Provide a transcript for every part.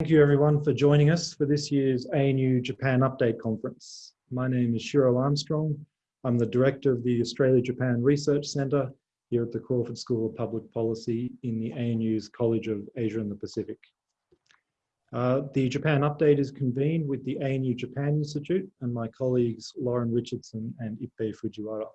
Thank you everyone for joining us for this year's ANU Japan Update Conference. My name is Shiro Armstrong. I'm the Director of the Australia-Japan Research Centre here at the Crawford School of Public Policy in the ANU's College of Asia and the Pacific. Uh, the Japan Update is convened with the ANU Japan Institute and my colleagues Lauren Richardson and Ippei Fujiwara.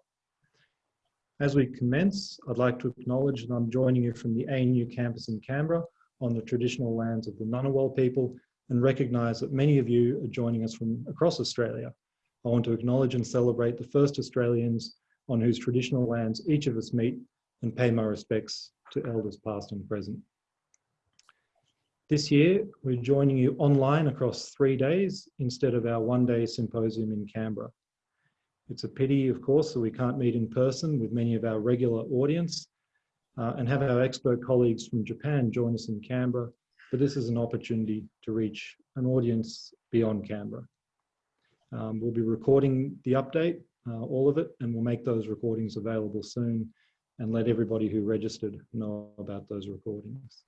As we commence, I'd like to acknowledge that I'm joining you from the ANU campus in Canberra on the traditional lands of the Ngunnawal people and recognise that many of you are joining us from across Australia. I want to acknowledge and celebrate the first Australians on whose traditional lands each of us meet and pay my respects to elders past and present. This year, we're joining you online across three days instead of our one day symposium in Canberra. It's a pity, of course, that we can't meet in person with many of our regular audience uh, and have our expert colleagues from Japan join us in Canberra, but this is an opportunity to reach an audience beyond Canberra. Um, we'll be recording the update, uh, all of it, and we'll make those recordings available soon and let everybody who registered know about those recordings.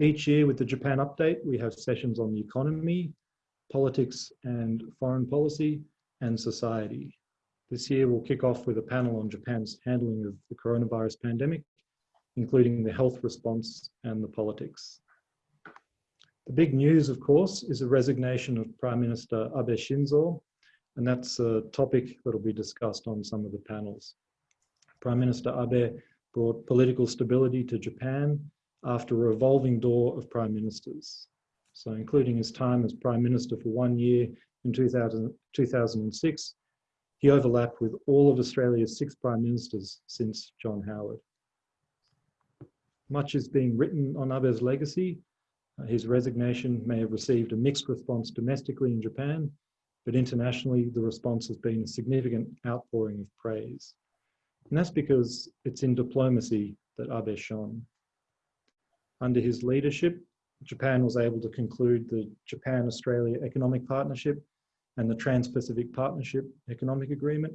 Each year with the Japan Update, we have sessions on the economy, politics and foreign policy, and society. This year we'll kick off with a panel on Japan's handling of the coronavirus pandemic, including the health response and the politics. The big news, of course, is the resignation of Prime Minister Abe Shinzo, and that's a topic that will be discussed on some of the panels. Prime Minister Abe brought political stability to Japan after a revolving door of prime ministers. So including his time as prime minister for one year in 2000, 2006, he overlapped with all of Australia's six prime ministers since John Howard. Much is being written on Abe's legacy. Uh, his resignation may have received a mixed response domestically in Japan, but internationally the response has been a significant outpouring of praise. And that's because it's in diplomacy that Abe shone. Under his leadership, Japan was able to conclude the Japan-Australia Economic Partnership and the Trans-Pacific Partnership Economic Agreement,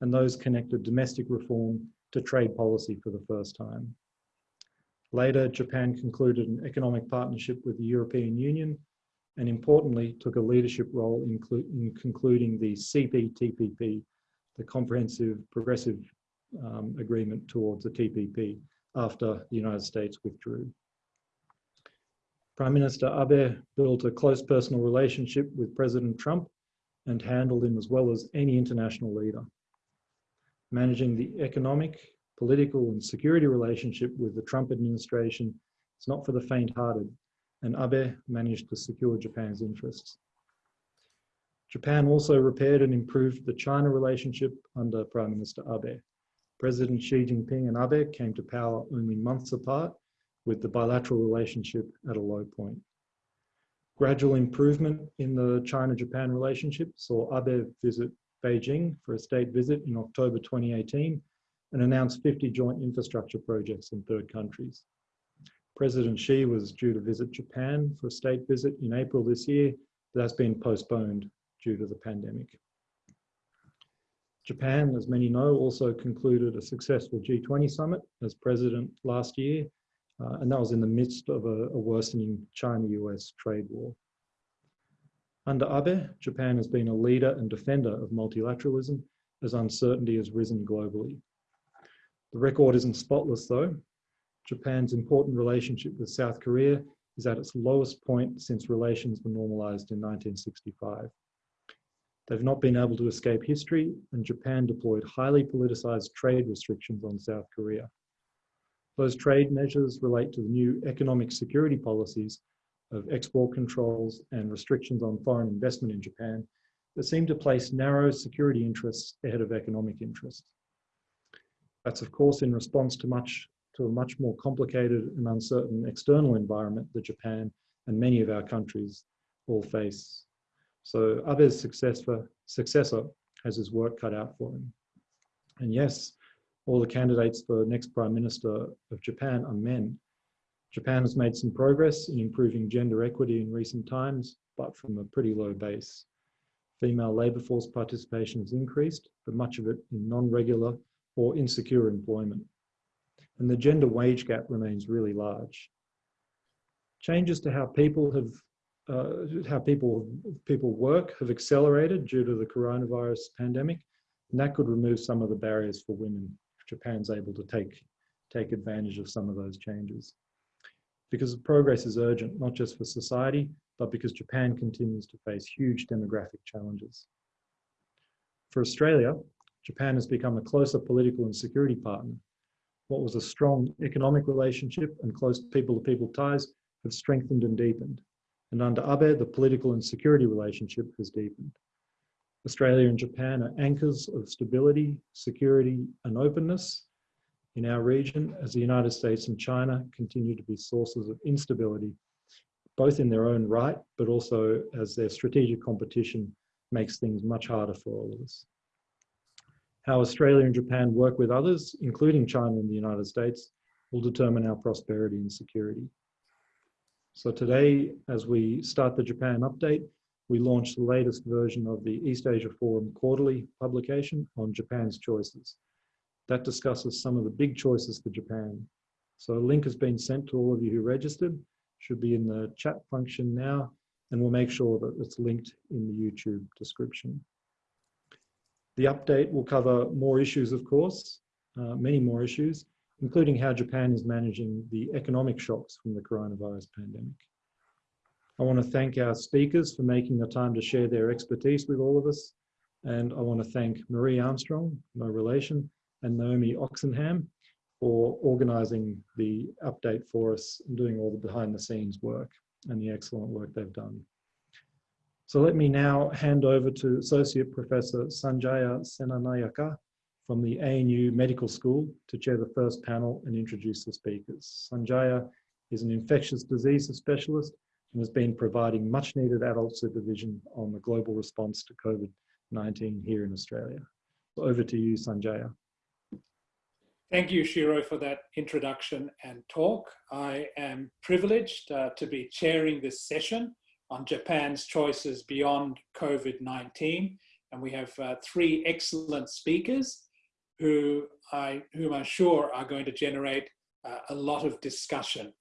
and those connected domestic reform to trade policy for the first time. Later, Japan concluded an economic partnership with the European Union and importantly took a leadership role in, in concluding the CPTPP, the Comprehensive Progressive um, Agreement towards the TPP after the United States withdrew. Prime Minister Abe built a close personal relationship with President Trump and handled him as well as any international leader. Managing the economic, political and security relationship with the Trump administration is not for the faint-hearted, and Abe managed to secure Japan's interests. Japan also repaired and improved the China relationship under Prime Minister Abe. President Xi Jinping and Abe came to power only months apart, with the bilateral relationship at a low point. Gradual improvement in the China-Japan relationship saw Abe visit Beijing for a state visit in October 2018 and announced 50 joint infrastructure projects in third countries. President Xi was due to visit Japan for a state visit in April this year, but that's been postponed due to the pandemic. Japan, as many know, also concluded a successful G20 summit as president last year uh, and that was in the midst of a, a worsening China-US trade war. Under Abe, Japan has been a leader and defender of multilateralism as uncertainty has risen globally. The record isn't spotless though. Japan's important relationship with South Korea is at its lowest point since relations were normalized in 1965. They've not been able to escape history and Japan deployed highly politicized trade restrictions on South Korea. Those trade measures relate to the new economic security policies of export controls and restrictions on foreign investment in Japan that seem to place narrow security interests ahead of economic interests. That's of course in response to much to a much more complicated and uncertain external environment that Japan and many of our countries all face. So Abe's successor, successor has his work cut out for him. And yes, all the candidates for next Prime Minister of Japan are men. Japan has made some progress in improving gender equity in recent times, but from a pretty low base. Female labour force participation has increased, but much of it in non-regular or insecure employment. And the gender wage gap remains really large. Changes to how people have uh, how people people work have accelerated due to the coronavirus pandemic, and that could remove some of the barriers for women. Japan's able to take take advantage of some of those changes, because progress is urgent not just for society, but because Japan continues to face huge demographic challenges. For Australia, Japan has become a closer political and security partner. What was a strong economic relationship and close people-to-people -people ties have strengthened and deepened. And under Abe, the political and security relationship has deepened. Australia and Japan are anchors of stability, security, and openness in our region as the United States and China continue to be sources of instability, both in their own right, but also as their strategic competition makes things much harder for all of us. How Australia and Japan work with others, including China and the United States, will determine our prosperity and security. So today, as we start the Japan update, we launched the latest version of the East Asia Forum quarterly publication on Japan's choices. That discusses some of the big choices for Japan. So a link has been sent to all of you who registered, should be in the chat function now, and we'll make sure that it's linked in the YouTube description. The update will cover more issues, of course, uh, many more issues, including how Japan is managing the economic shocks from the coronavirus pandemic. I want to thank our speakers for making the time to share their expertise with all of us. And I want to thank Marie Armstrong, my relation, and Naomi Oxenham for organizing the update for us and doing all the behind the scenes work and the excellent work they've done. So let me now hand over to Associate Professor Sanjaya Senanayake from the ANU Medical School to chair the first panel and introduce the speakers. Sanjaya is an infectious diseases specialist and has been providing much needed adult supervision on the global response to COVID-19 here in Australia. Over to you, Sanjaya. Thank you, Shiro, for that introduction and talk. I am privileged uh, to be chairing this session on Japan's choices beyond COVID-19. And we have uh, three excellent speakers who I, whom I'm sure are going to generate uh, a lot of discussion.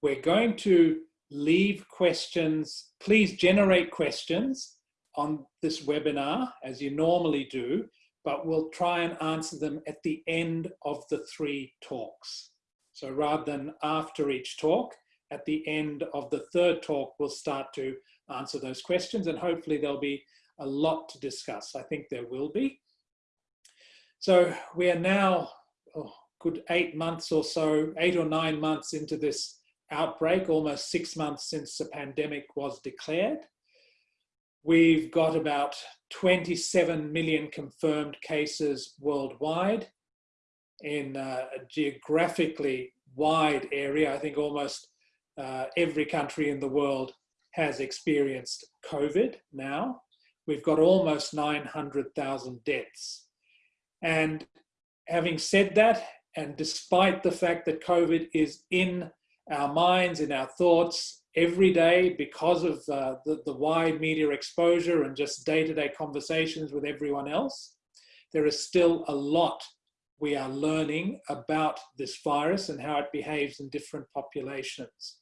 We're going to leave questions, please generate questions on this webinar as you normally do, but we'll try and answer them at the end of the three talks. So rather than after each talk, at the end of the third talk, we'll start to answer those questions and hopefully there'll be a lot to discuss. I think there will be. So we are now oh, good eight months or so, eight or nine months into this outbreak, almost six months since the pandemic was declared. We've got about 27 million confirmed cases worldwide in a geographically wide area. I think almost uh, every country in the world has experienced COVID now. We've got almost 900,000 deaths. And having said that, and despite the fact that COVID is in our minds, in our thoughts every day because of uh, the, the wide media exposure and just day-to-day -day conversations with everyone else, there is still a lot we are learning about this virus and how it behaves in different populations.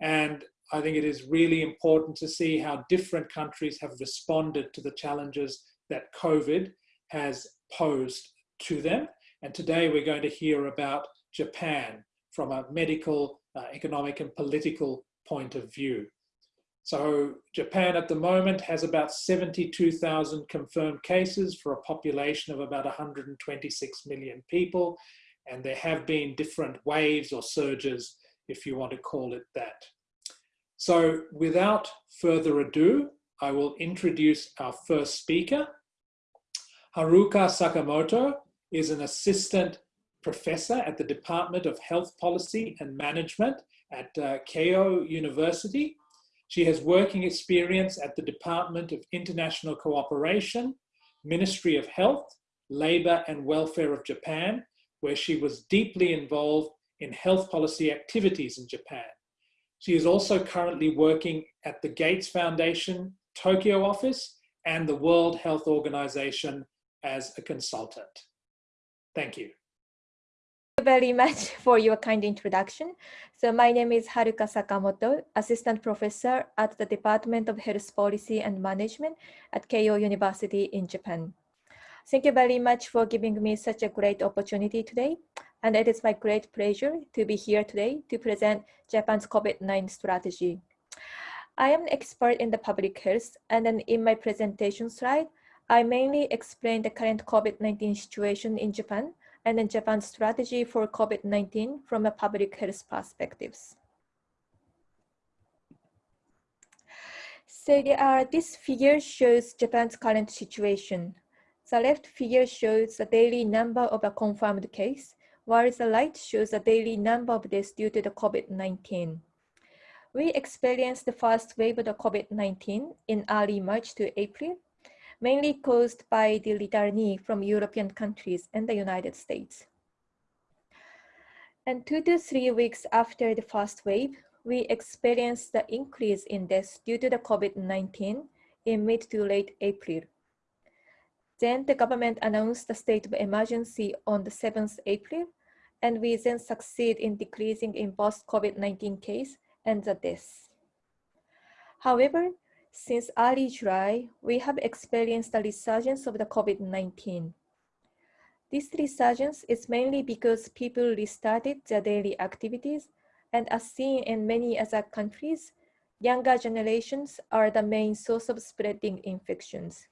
And I think it is really important to see how different countries have responded to the challenges that COVID has posed to them. And today we're going to hear about Japan from a medical, uh, economic and political point of view. So Japan at the moment has about 72,000 confirmed cases for a population of about 126 million people. And there have been different waves or surges, if you want to call it that. So without further ado, I will introduce our first speaker. Haruka Sakamoto is an assistant professor at the Department of Health Policy and Management at uh, Keio University. She has working experience at the Department of International Cooperation, Ministry of Health, Labor and Welfare of Japan, where she was deeply involved in health policy activities in Japan. She is also currently working at the Gates Foundation Tokyo office and the World Health Organization as a consultant. Thank you. Very much for your kind introduction. So my name is Haruka Sakamoto, Assistant Professor at the Department of Health Policy and Management at Keio University in Japan. Thank you very much for giving me such a great opportunity today. And it is my great pleasure to be here today to present Japan's COVID-19 strategy. I am an expert in the public health, and then in my presentation slide, I mainly explain the current COVID-19 situation in Japan and then Japan's strategy for COVID-19 from a public health perspectives. So uh, this figure shows Japan's current situation. The left figure shows the daily number of a confirmed case, while the right shows the daily number of deaths due to the COVID-19. We experienced the first wave of the COVID-19 in early March to April, mainly caused by the returnee from European countries and the United States. And two to three weeks after the first wave, we experienced the increase in deaths due to the COVID-19 in mid to late April. Then the government announced the state of emergency on the 7th April, and we then succeed in decreasing in both COVID-19 case and the deaths. However, since early July, we have experienced a resurgence of the COVID-19. This resurgence is mainly because people restarted their daily activities and as seen in many other countries, younger generations are the main source of spreading infections.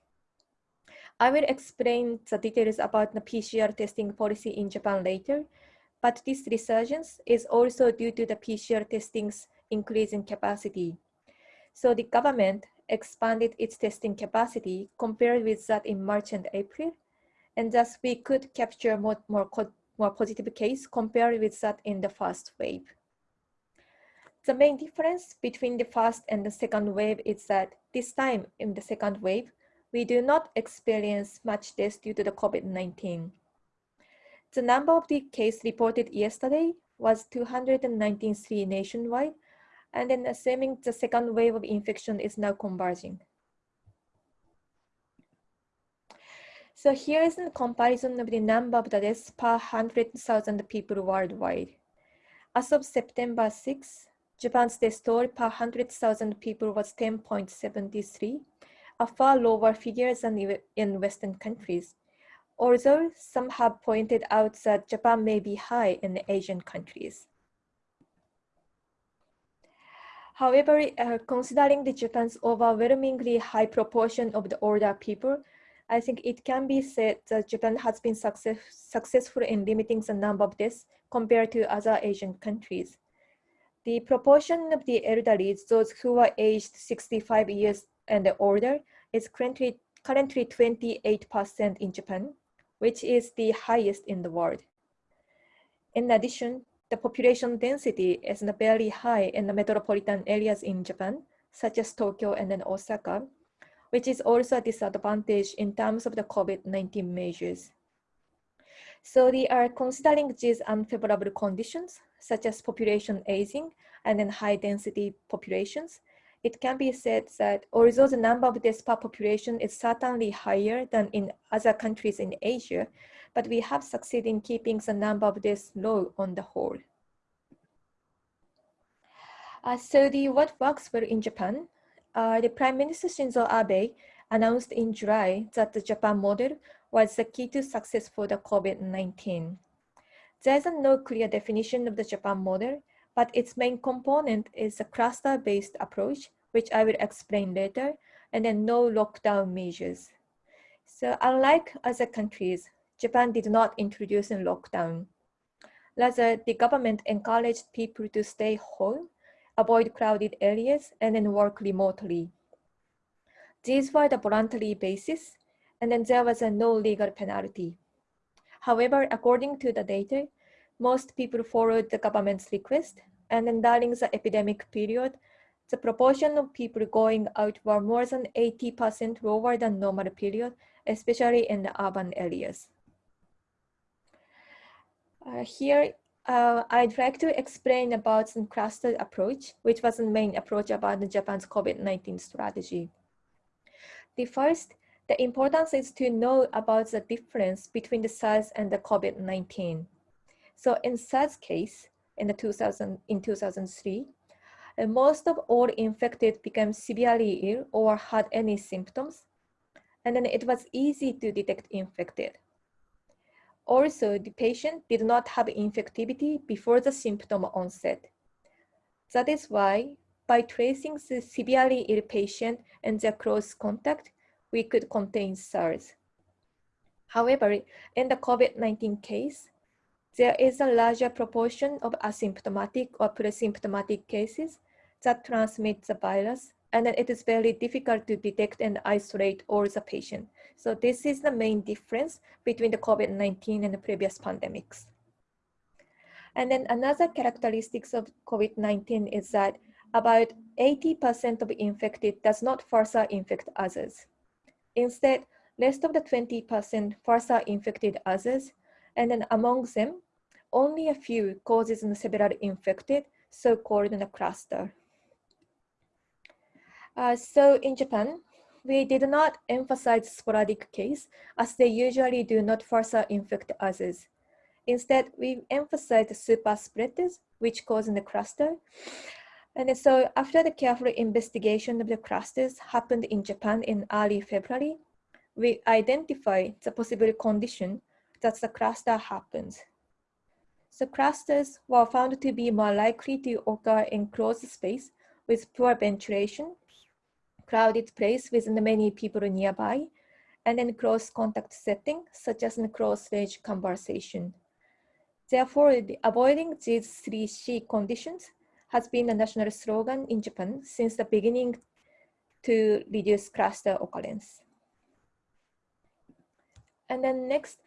I will explain the details about the PCR testing policy in Japan later, but this resurgence is also due to the PCR testing's increasing capacity. So the government expanded its testing capacity compared with that in March and April, and thus we could capture more, more, more positive case compared with that in the first wave. The main difference between the first and the second wave is that this time in the second wave, we do not experience much deaths due to the COVID-19. The number of the case reported yesterday was 293 nationwide, and then assuming the second wave of infection is now converging. So here is a comparison of the number of the deaths per 100,000 people worldwide. As of September 6, Japan's death toll per 100,000 people was 10.73, a far lower figure than in Western countries. Although some have pointed out that Japan may be high in Asian countries. However, uh, considering the Japan's overwhelmingly high proportion of the older people, I think it can be said that Japan has been success, successful in limiting the number of deaths compared to other Asian countries. The proportion of the elderly, those who are aged 65 years and older, is currently, currently 28% in Japan, which is the highest in the world. In addition, the population density is very high in the metropolitan areas in Japan, such as Tokyo and then Osaka, which is also a disadvantage in terms of the COVID-19 measures. So they are considering these unfavorable conditions, such as population aging and then high density populations, it can be said that although the number of per population is certainly higher than in other countries in Asia, but we have succeeded in keeping the number of deaths low on the whole. Uh, so the what works well in Japan, uh, the Prime Minister Shinzo Abe announced in July that the Japan model was the key to success for the COVID-19. There's no clear definition of the Japan model, but its main component is a cluster-based approach, which I will explain later, and then no lockdown measures. So unlike other countries, Japan did not introduce a lockdown. Rather, the government encouraged people to stay home, avoid crowded areas, and then work remotely. These were the voluntary basis, and then there was a no legal penalty. However, according to the data, most people followed the government's request, and then during the epidemic period, the proportion of people going out were more than 80% lower than normal period, especially in the urban areas. Uh, here, uh, I'd like to explain about the cluster approach, which was the main approach about Japan's COVID-19 strategy. The first, the importance is to know about the difference between the SARS and the COVID-19. So in SARS case, in the 2000, in 2003, uh, most of all infected became severely ill or had any symptoms, and then it was easy to detect infected. Also, the patient did not have infectivity before the symptom onset. That is why by tracing the severely ill patient and their close contact, we could contain SARS. However, in the COVID-19 case, there is a larger proportion of asymptomatic or pre-symptomatic cases that transmit the virus, and it is very difficult to detect and isolate all the patient. So this is the main difference between the COVID-19 and the previous pandemics. And then another characteristics of COVID-19 is that about 80% of infected does not further infect others. Instead, rest of the 20% further infected others, and then among them, only a few causes in several infected, so-called in a cluster. Uh, so in Japan, we did not emphasize sporadic case as they usually do not further infect others. Instead, we emphasized super spreaders, which cause in the cluster. And so after the careful investigation of the clusters happened in Japan in early February, we identify the possible condition that the cluster happens. So clusters were found to be more likely to occur in closed space with poor ventilation crowded place with many people nearby, and in close contact setting, such as in close range conversation. Therefore, avoiding these three C conditions has been a national slogan in Japan since the beginning to reduce cluster occurrence. And then next,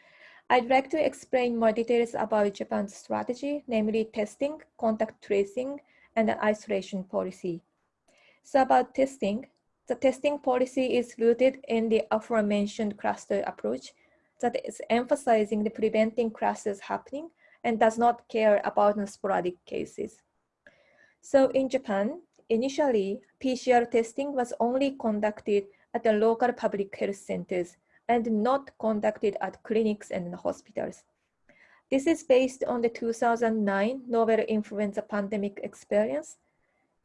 I'd like to explain more details about Japan's strategy, namely testing, contact tracing, and isolation policy. So about testing, the testing policy is rooted in the aforementioned cluster approach that is emphasizing the preventing clusters happening and does not care about sporadic cases. So in Japan, initially, PCR testing was only conducted at the local public health centers and not conducted at clinics and hospitals. This is based on the 2009 novel influenza pandemic experience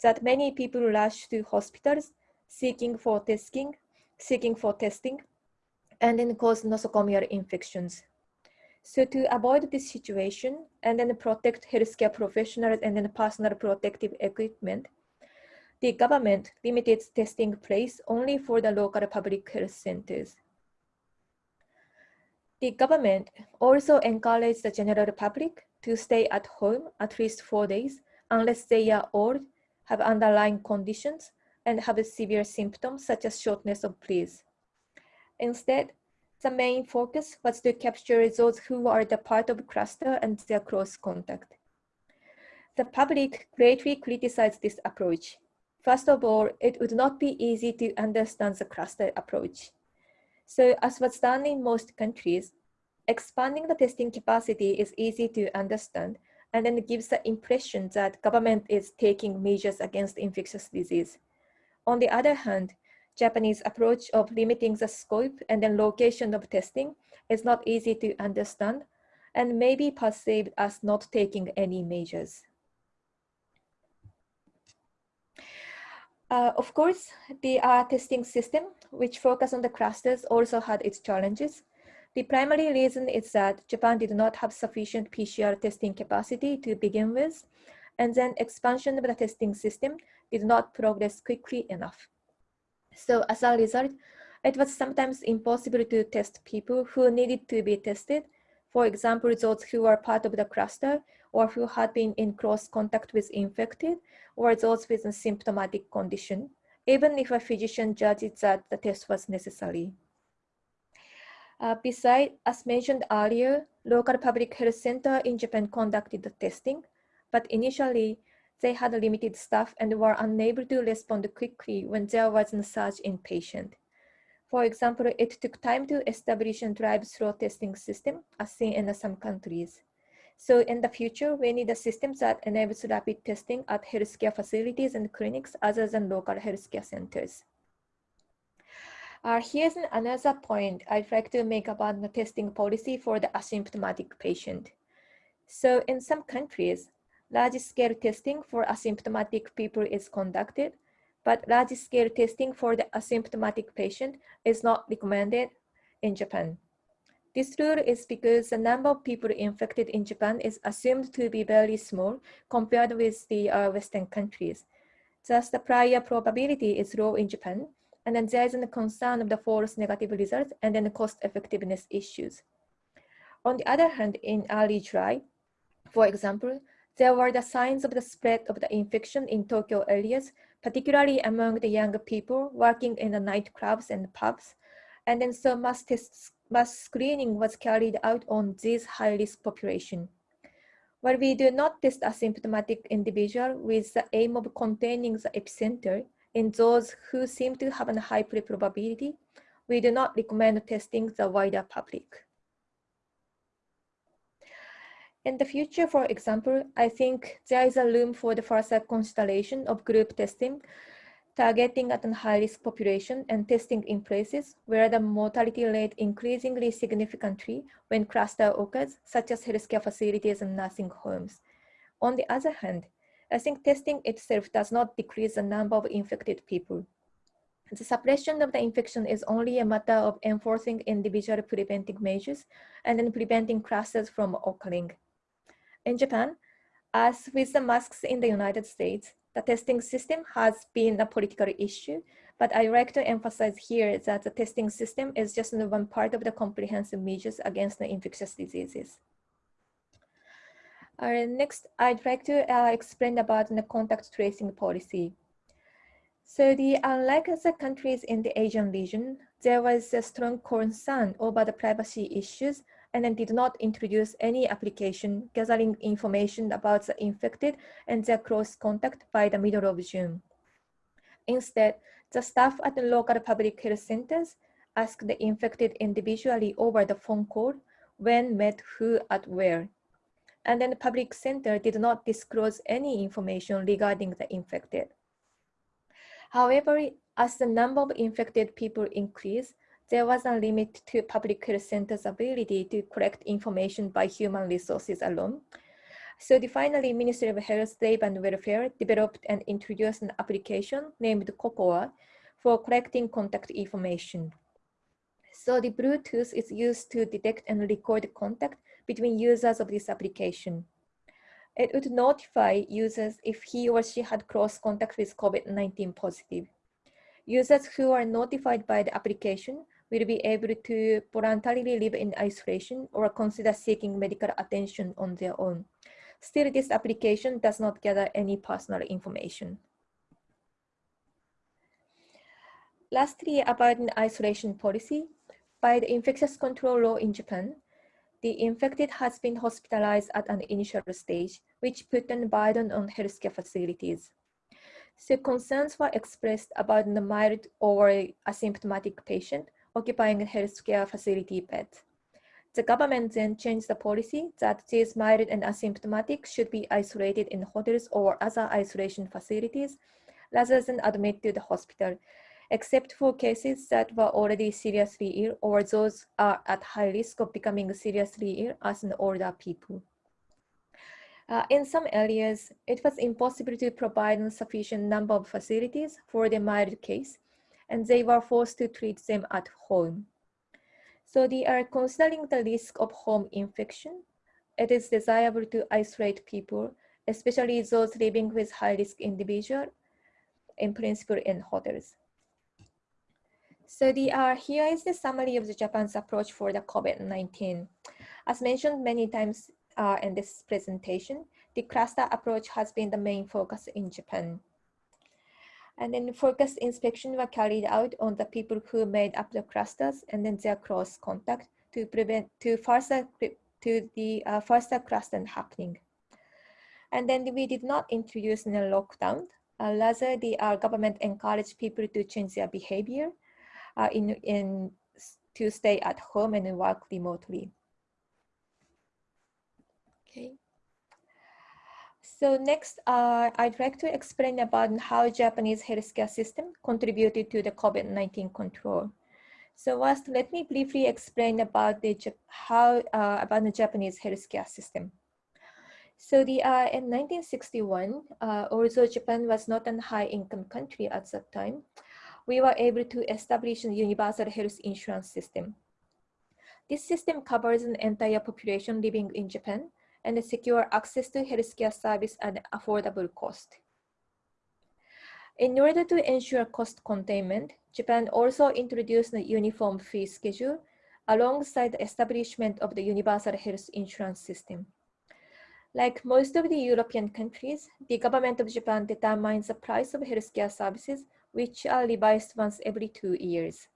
that many people rushed to hospitals seeking for testing, seeking for testing, and then cause nosocomial infections. So to avoid this situation and then protect healthcare professionals and then personal protective equipment, the government limited testing place only for the local public health centers. The government also encouraged the general public to stay at home at least four days unless they are old, have underlying conditions, and have severe symptoms such as shortness of breath. Instead, the main focus was to capture those who are the part of cluster and their close contact. The public greatly criticized this approach. First of all, it would not be easy to understand the cluster approach. So as was done in most countries, expanding the testing capacity is easy to understand and then gives the impression that government is taking measures against infectious disease. On the other hand, Japanese approach of limiting the scope and then location of testing is not easy to understand and may be perceived as not taking any measures. Uh, of course, the uh, testing system, which focus on the clusters, also had its challenges. The primary reason is that Japan did not have sufficient PCR testing capacity to begin with, and then expansion of the testing system did not progress quickly enough. So as a result, it was sometimes impossible to test people who needed to be tested. For example, those who were part of the cluster or who had been in close contact with infected or those with a symptomatic condition, even if a physician judged that the test was necessary. Uh, besides, as mentioned earlier, local public health center in Japan conducted the testing, but initially they had limited staff and were unable to respond quickly when there was a surge in patient. For example, it took time to establish a drive-through testing system as seen in some countries. So in the future, we need a system that enables rapid testing at healthcare facilities and clinics other than local healthcare centers. Uh, here's another point I'd like to make about the testing policy for the asymptomatic patient. So in some countries, large-scale testing for asymptomatic people is conducted, but large-scale testing for the asymptomatic patient is not recommended in Japan. This rule is because the number of people infected in Japan is assumed to be very small compared with the uh, Western countries. Thus, the prior probability is low in Japan, and then there is a concern of the false negative results and then the cost effectiveness issues. On the other hand, in early July, for example, there were the signs of the spread of the infection in Tokyo areas, particularly among the younger people working in the nightclubs and pubs. And then so mass, tests, mass screening was carried out on this high-risk population. While we do not test asymptomatic individual with the aim of containing the epicenter in those who seem to have a high probability, we do not recommend testing the wider public. In the future, for example, I think there is a room for the further consideration of group testing, targeting at a high-risk population and testing in places where the mortality rate increasingly significantly when cluster occurs, such as healthcare facilities and nursing homes. On the other hand, I think testing itself does not decrease the number of infected people. The suppression of the infection is only a matter of enforcing individual preventive measures and then preventing clusters from occurring. In Japan, as with the masks in the United States, the testing system has been a political issue, but I like to emphasize here that the testing system is just one part of the comprehensive measures against the infectious diseases. Next, I'd like to uh, explain about the contact tracing policy. So the, unlike the countries in the Asian region, there was a strong concern over the privacy issues and then did not introduce any application gathering information about the infected and their close contact by the middle of June. Instead, the staff at the local public health centers asked the infected individually over the phone call when met who at where. And then the public center did not disclose any information regarding the infected. However, as the number of infected people increased, there was a limit to public health centers' ability to collect information by human resources alone. So the finally, Ministry of Health, Labor and Welfare developed and introduced an application named COCOA for collecting contact information. So the Bluetooth is used to detect and record contact between users of this application. It would notify users if he or she had close contact with COVID-19 positive. Users who are notified by the application will be able to voluntarily live in isolation or consider seeking medical attention on their own. Still, this application does not gather any personal information. Lastly, about an isolation policy, by the infectious control law in Japan, the infected has been hospitalized at an initial stage, which put a burden on healthcare facilities. So concerns were expressed about the mild or asymptomatic patient occupying a healthcare facility bed. The government then changed the policy that these mild and asymptomatic should be isolated in hotels or other isolation facilities rather than admitted to the hospital, except for cases that were already seriously ill or those are at high risk of becoming seriously ill as an older people. Uh, in some areas, it was impossible to provide a sufficient number of facilities for the mild case, and they were forced to treat them at home. So they are considering the risk of home infection. It is desirable to isolate people, especially those living with high-risk individual, in principle in hotels. So the, uh, here is the summary of the Japan's approach for the COVID-19. As mentioned many times uh, in this presentation, the cluster approach has been the main focus in Japan. And then focused inspection were carried out on the people who made up the clusters and then their close contact to prevent to further to the uh, faster cluster happening. And then we did not introduce a lockdown. Uh, rather, the uh, government encouraged people to change their behavior uh, in, in to stay at home and work remotely. Okay. So next, uh, I'd like to explain about how Japanese healthcare system contributed to the COVID-19 control. So first, let me briefly explain about the how uh, about the Japanese healthcare system. So the uh, in 1961, uh, although Japan was not a high-income country at that time, we were able to establish a universal health insurance system. This system covers an entire population living in Japan and secure access to healthcare service at affordable cost. In order to ensure cost containment, Japan also introduced a uniform fee schedule alongside the establishment of the universal health insurance system. Like most of the European countries, the government of Japan determines the price of healthcare services, which are revised once every two years.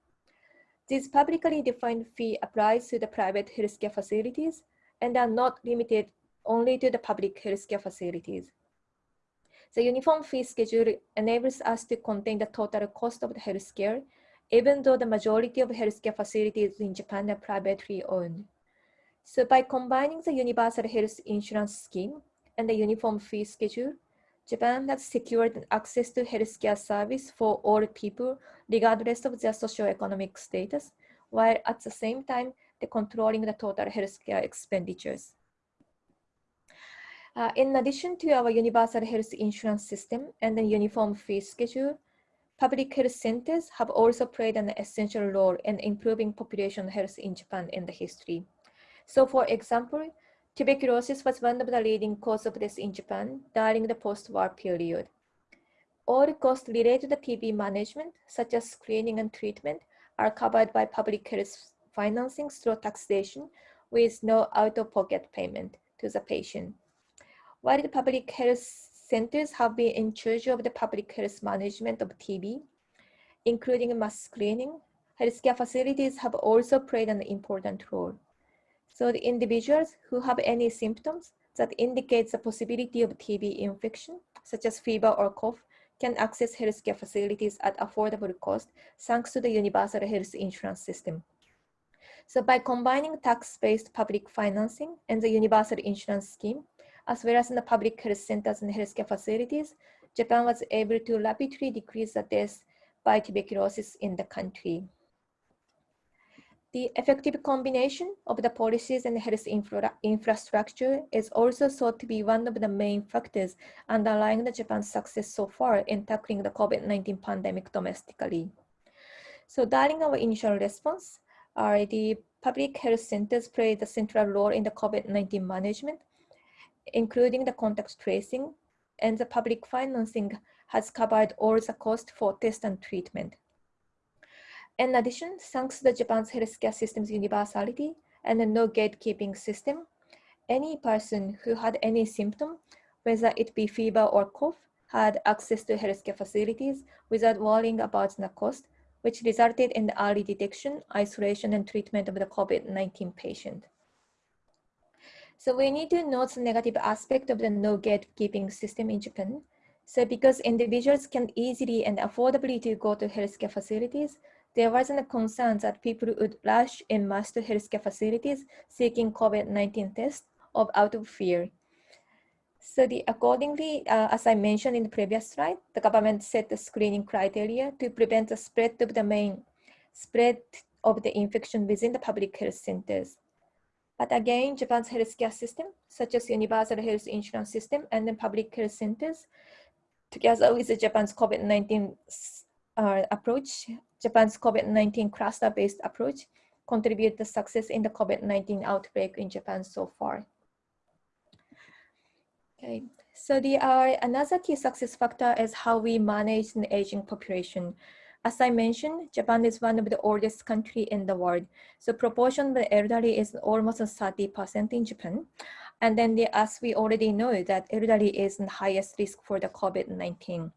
This publicly defined fee applies to the private healthcare facilities and are not limited only to the public healthcare facilities. The uniform fee schedule enables us to contain the total cost of the healthcare, even though the majority of healthcare facilities in Japan are privately owned. So by combining the universal health insurance scheme and the uniform fee schedule, Japan has secured access to healthcare service for all people, regardless of their socioeconomic status, while at the same time, the controlling the total healthcare expenditures. Uh, in addition to our universal health insurance system and the uniform fee schedule, public health centers have also played an essential role in improving population health in Japan in the history. So for example, tuberculosis was one of the leading causes of death in Japan during the post-war period. All costs related to TB management, such as screening and treatment, are covered by public health financing through taxation with no out-of-pocket payment to the patient. While the public health centers have been in charge of the public health management of TB, including mass screening, healthcare facilities have also played an important role. So the individuals who have any symptoms that indicates the possibility of TB infection, such as fever or cough, can access healthcare facilities at affordable cost thanks to the universal health insurance system. So by combining tax-based public financing and the universal insurance scheme, as well as in the public health centers and healthcare facilities, Japan was able to rapidly decrease the deaths by tuberculosis in the country. The effective combination of the policies and health infra infrastructure is also thought to be one of the main factors underlying the Japan's success so far in tackling the COVID-19 pandemic domestically. So during our initial response, uh, the public health centers play the central role in the COVID-19 management, including the contact tracing, and the public financing has covered all the cost for test and treatment. In addition, thanks to the Japan's healthcare system's universality and the no gatekeeping system, any person who had any symptom, whether it be fever or cough, had access to healthcare facilities without worrying about the cost, which resulted in the early detection, isolation, and treatment of the COVID-19 patient. So we need to note the negative aspect of the no gatekeeping system in Japan. So because individuals can easily and affordably to go to healthcare facilities, there wasn't a concern that people would rush in mass to healthcare facilities seeking COVID-19 tests of out of fear. So the, accordingly, uh, as I mentioned in the previous slide, the government set the screening criteria to prevent the spread of the main spread of the infection within the public health centers. But again, Japan's healthcare system, such as universal health insurance system and the public health centers, together with the Japan's COVID-19 uh, approach, Japan's COVID-19 cluster-based approach contribute to success in the COVID-19 outbreak in Japan so far. Okay, so the uh, another key success factor is how we manage an aging population. As I mentioned, Japan is one of the oldest country in the world. So proportion of the elderly is almost 30% in Japan. And then the, as we already know that elderly is the highest risk for the COVID-19.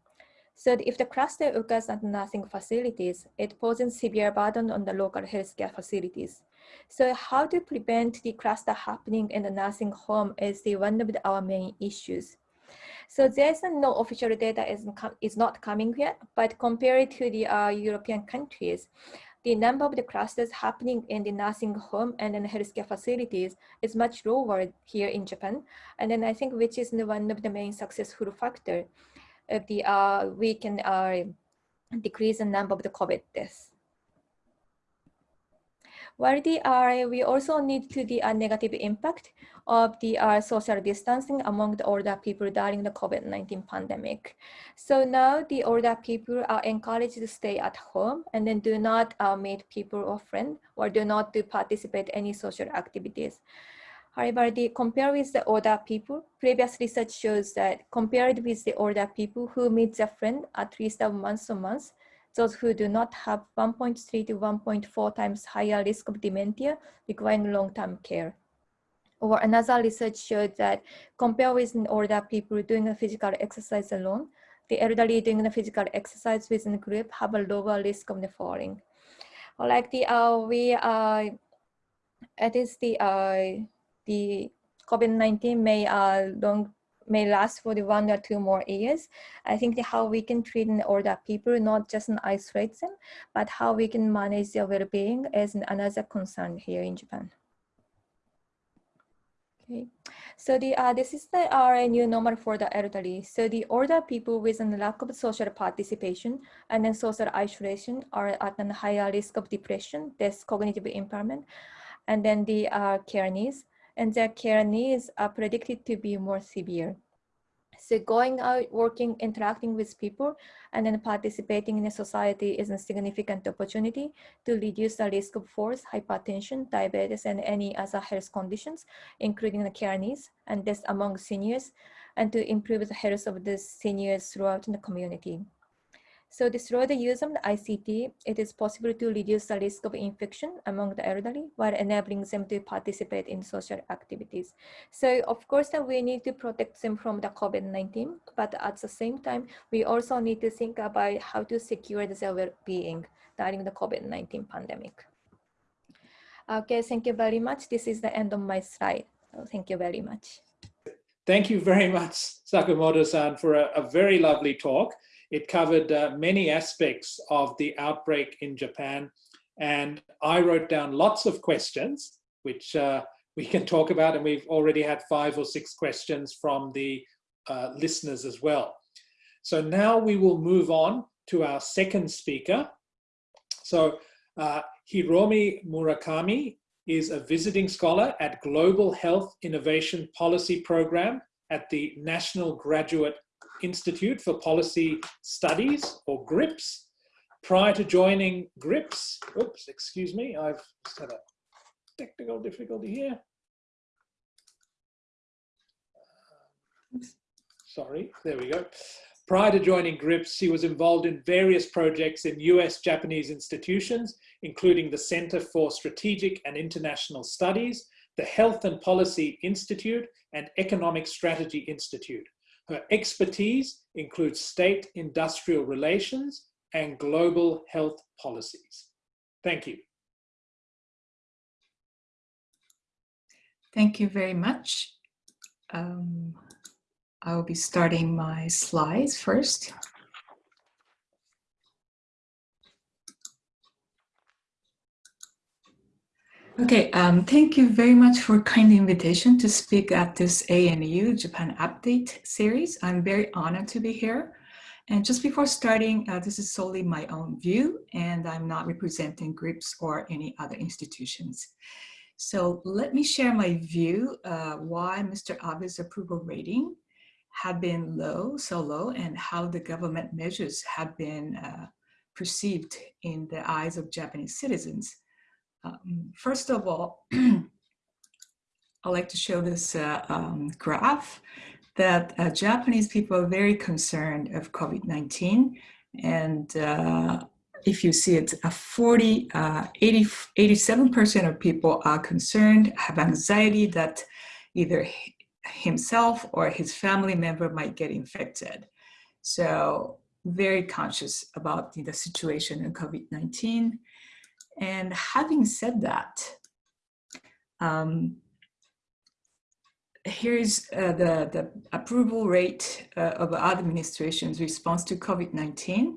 So if the cluster occurs at nursing facilities, it poses severe burden on the local healthcare facilities. So how to prevent the cluster happening in the nursing home is the one of our main issues. So there's no official data is, is not coming yet, but compared to the uh, European countries, the number of the clusters happening in the nursing home and in healthcare facilities is much lower here in Japan. And then I think which is one of the main successful factor of the uh, we can uh, decrease the number of the COVID deaths. While the uh, we also need to the uh, negative impact of the uh, social distancing among the older people during the COVID-19 pandemic. So now the older people are encouraged to stay at home and then do not uh, meet people or friends or do not to participate any social activities. However, the compare with the older people, previous research shows that compared with the older people who meet their friend at least a month to month, those who do not have 1.3 to 1.4 times higher risk of dementia requiring long-term care. Or another research showed that compared with older people doing a physical exercise alone, the elderly doing the physical exercise within a group have a lower risk of the falling. Like the, uh, we, uh, it is the, uh, the COVID-19 may uh, long may last for the one or two more years. I think how we can treat older people, not just isolate them, but how we can manage their well-being is another concern here in Japan. Okay, so the uh, this is the our new normal for the elderly. So the older people with a lack of social participation and then social isolation are at a higher risk of depression, this cognitive impairment, and then the uh, care needs and their care needs are predicted to be more severe. So going out, working, interacting with people, and then participating in a society is a significant opportunity to reduce the risk of falls, hypertension, diabetes, and any other health conditions, including the care needs, and this among seniors, and to improve the health of the seniors throughout the community. So through the use of the ICT, it is possible to reduce the risk of infection among the elderly while enabling them to participate in social activities. So of course, we need to protect them from the COVID-19, but at the same time, we also need to think about how to secure their well-being during the COVID-19 pandemic. Okay, thank you very much. This is the end of my slide. So thank you very much. Thank you very much, Sakamoto-san, for a, a very lovely talk. It covered uh, many aspects of the outbreak in Japan. And I wrote down lots of questions, which uh, we can talk about. And we've already had five or six questions from the uh, listeners as well. So now we will move on to our second speaker. So uh, Hiromi Murakami is a visiting scholar at Global Health Innovation Policy Program at the National Graduate Institute for Policy Studies, or GRIPS. Prior to joining GRIPS, oops, excuse me, I've just had a technical difficulty here. Sorry, there we go. Prior to joining GRIPS, she was involved in various projects in US Japanese institutions, including the Center for Strategic and International Studies, the Health and Policy Institute, and Economic Strategy Institute. Her expertise includes state industrial relations and global health policies. Thank you. Thank you very much. Um, I'll be starting my slides first. Okay, um, thank you very much for kind invitation to speak at this ANU Japan Update series. I'm very honored to be here. And just before starting, uh, this is solely my own view, and I'm not representing GRIPS or any other institutions. So let me share my view uh, why Mr. Abe's approval rating had been low, so low, and how the government measures have been uh, perceived in the eyes of Japanese citizens. Um, first of all, I'd like to show this uh, um, graph that uh, Japanese people are very concerned of COVID-19. And uh, if you see it, a 40, uh, 80, 87% of people are concerned, have anxiety that either himself or his family member might get infected. So very conscious about the situation in COVID-19. And having said that, um, here's uh, the, the approval rate uh, of administration's response to COVID-19.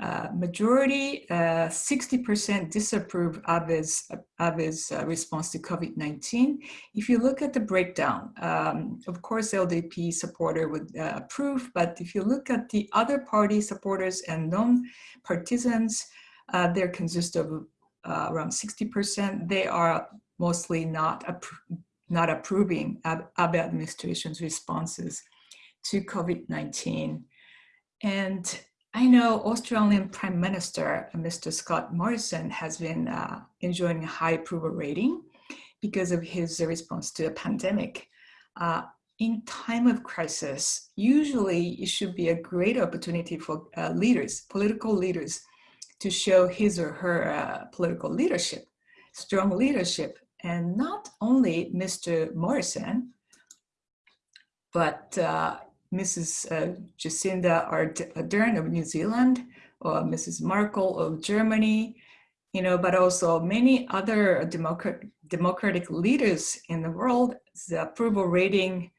Uh, majority, 60% uh, disapprove of his, uh, response to COVID-19. If you look at the breakdown, um, of course, LDP supporter would uh, approve, but if you look at the other party supporters and non-partisans, uh, they consist of uh, around 60%, they are mostly not, appro not approving Abe administration's responses to COVID-19. And I know Australian Prime Minister, Mr. Scott Morrison, has been uh, enjoying a high approval rating because of his response to the pandemic. Uh, in time of crisis, usually it should be a great opportunity for uh, leaders, political leaders, to show his or her uh, political leadership, strong leadership. And not only Mr. Morrison, but uh, Mrs. Uh, Jacinda Ardern of New Zealand, or Mrs. Merkel of Germany, you know, but also many other democrat, democratic leaders in the world, the approval rating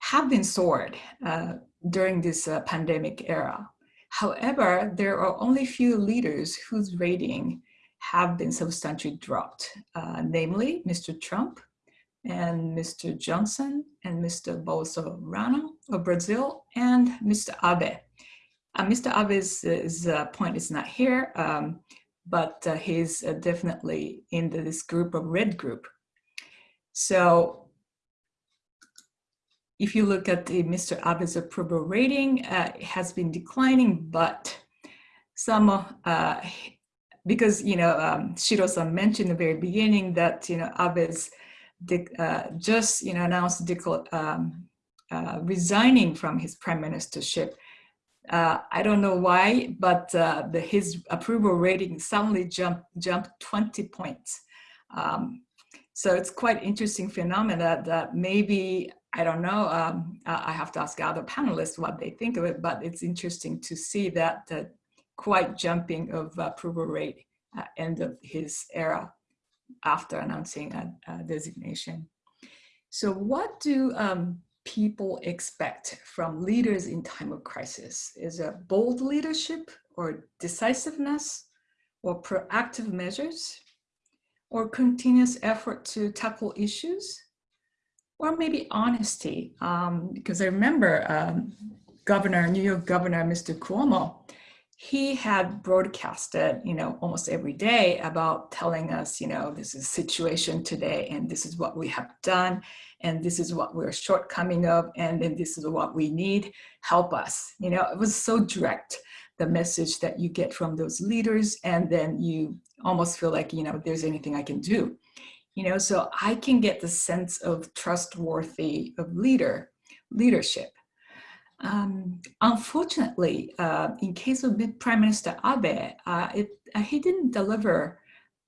have been soared uh, during this uh, pandemic era. However, there are only few leaders whose rating have been substantially dropped, uh, namely Mr. Trump, and Mr. Johnson and Mr. Bolsonaro of Brazil and Mr. Abe. Uh, Mr. Abe's uh, point is not here, um, but uh, he's uh, definitely in this group of red group. So if you look at the Mr. Abe's approval rating, uh, it has been declining, but some, uh, because, you know, um, Shiro-san mentioned in the very beginning that, you know, Abe's uh, just you know announced um, uh, resigning from his prime ministership. Uh, I don't know why, but uh, the, his approval rating suddenly jumped jumped 20 points. Um, so it's quite interesting phenomena that maybe I don't know. Um, I have to ask other panelists what they think of it, but it's interesting to see that uh, quite jumping of approval rate at end of his era after announcing a, a designation. So what do um, people expect from leaders in time of crisis? Is it bold leadership or decisiveness or proactive measures or continuous effort to tackle issues? Or maybe honesty, um, because I remember um, Governor, New York Governor, Mr. Cuomo, he had broadcasted, you know, almost every day about telling us, you know, this is situation today and this is what we have done and this is what we're shortcoming of and then this is what we need, help us. You know, it was so direct, the message that you get from those leaders and then you almost feel like, you know, there's anything I can do. You know, so I can get the sense of trustworthy of leader, leadership um, unfortunately, uh, in case of Prime Minister Abe, uh, it, uh, he didn't deliver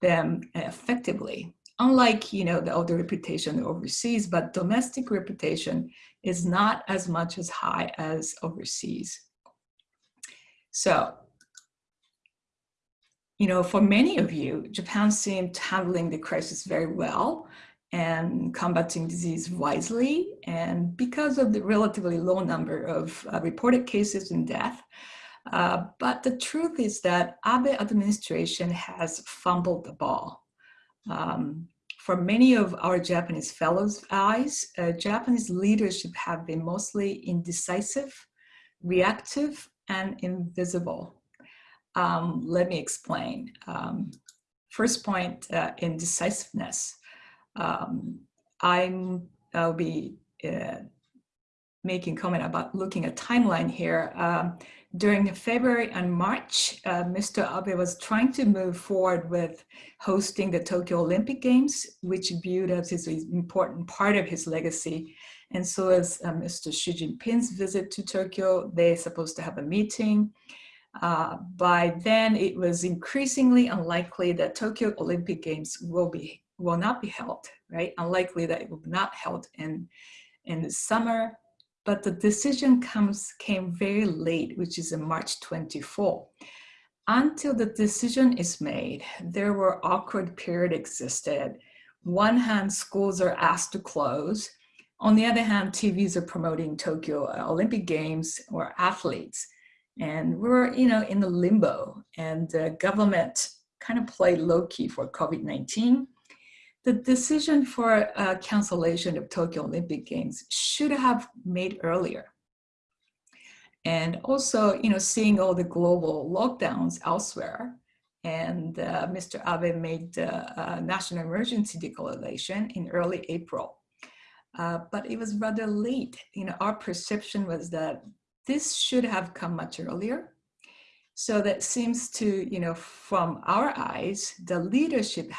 them effectively. Unlike, you know, the other reputation overseas, but domestic reputation is not as much as high as overseas. So, you know, for many of you, Japan seemed handling the crisis very well and combating disease wisely. And because of the relatively low number of uh, reported cases and death, uh, but the truth is that Abe administration has fumbled the ball. Um, for many of our Japanese fellows' eyes, uh, Japanese leadership have been mostly indecisive, reactive, and invisible. Um, let me explain. Um, first point, uh, indecisiveness um, I'm, I'll be uh, making comment about looking at timeline here. Um, during February and March, uh, Mr. Abe was trying to move forward with hosting the Tokyo Olympic Games, which viewed as his important part of his legacy. And so as uh, Mr. Xi Jinping's visit to Tokyo, they're supposed to have a meeting. Uh, by then, it was increasingly unlikely that Tokyo Olympic Games will be will not be held, right? Unlikely that it will not held in, in the summer, but the decision comes came very late, which is in March 24. Until the decision is made, there were awkward period existed. One hand, schools are asked to close. On the other hand, TVs are promoting Tokyo Olympic Games or athletes. And we're, you know, in the limbo and the government kind of played low key for COVID-19 the decision for uh, cancellation of Tokyo Olympic Games should have made earlier. And also, you know, seeing all the global lockdowns elsewhere and uh, Mr. Abe made the uh, national emergency declaration in early April. Uh, but it was rather late. You know, our perception was that this should have come much earlier. So that seems to, you know, from our eyes, the leadership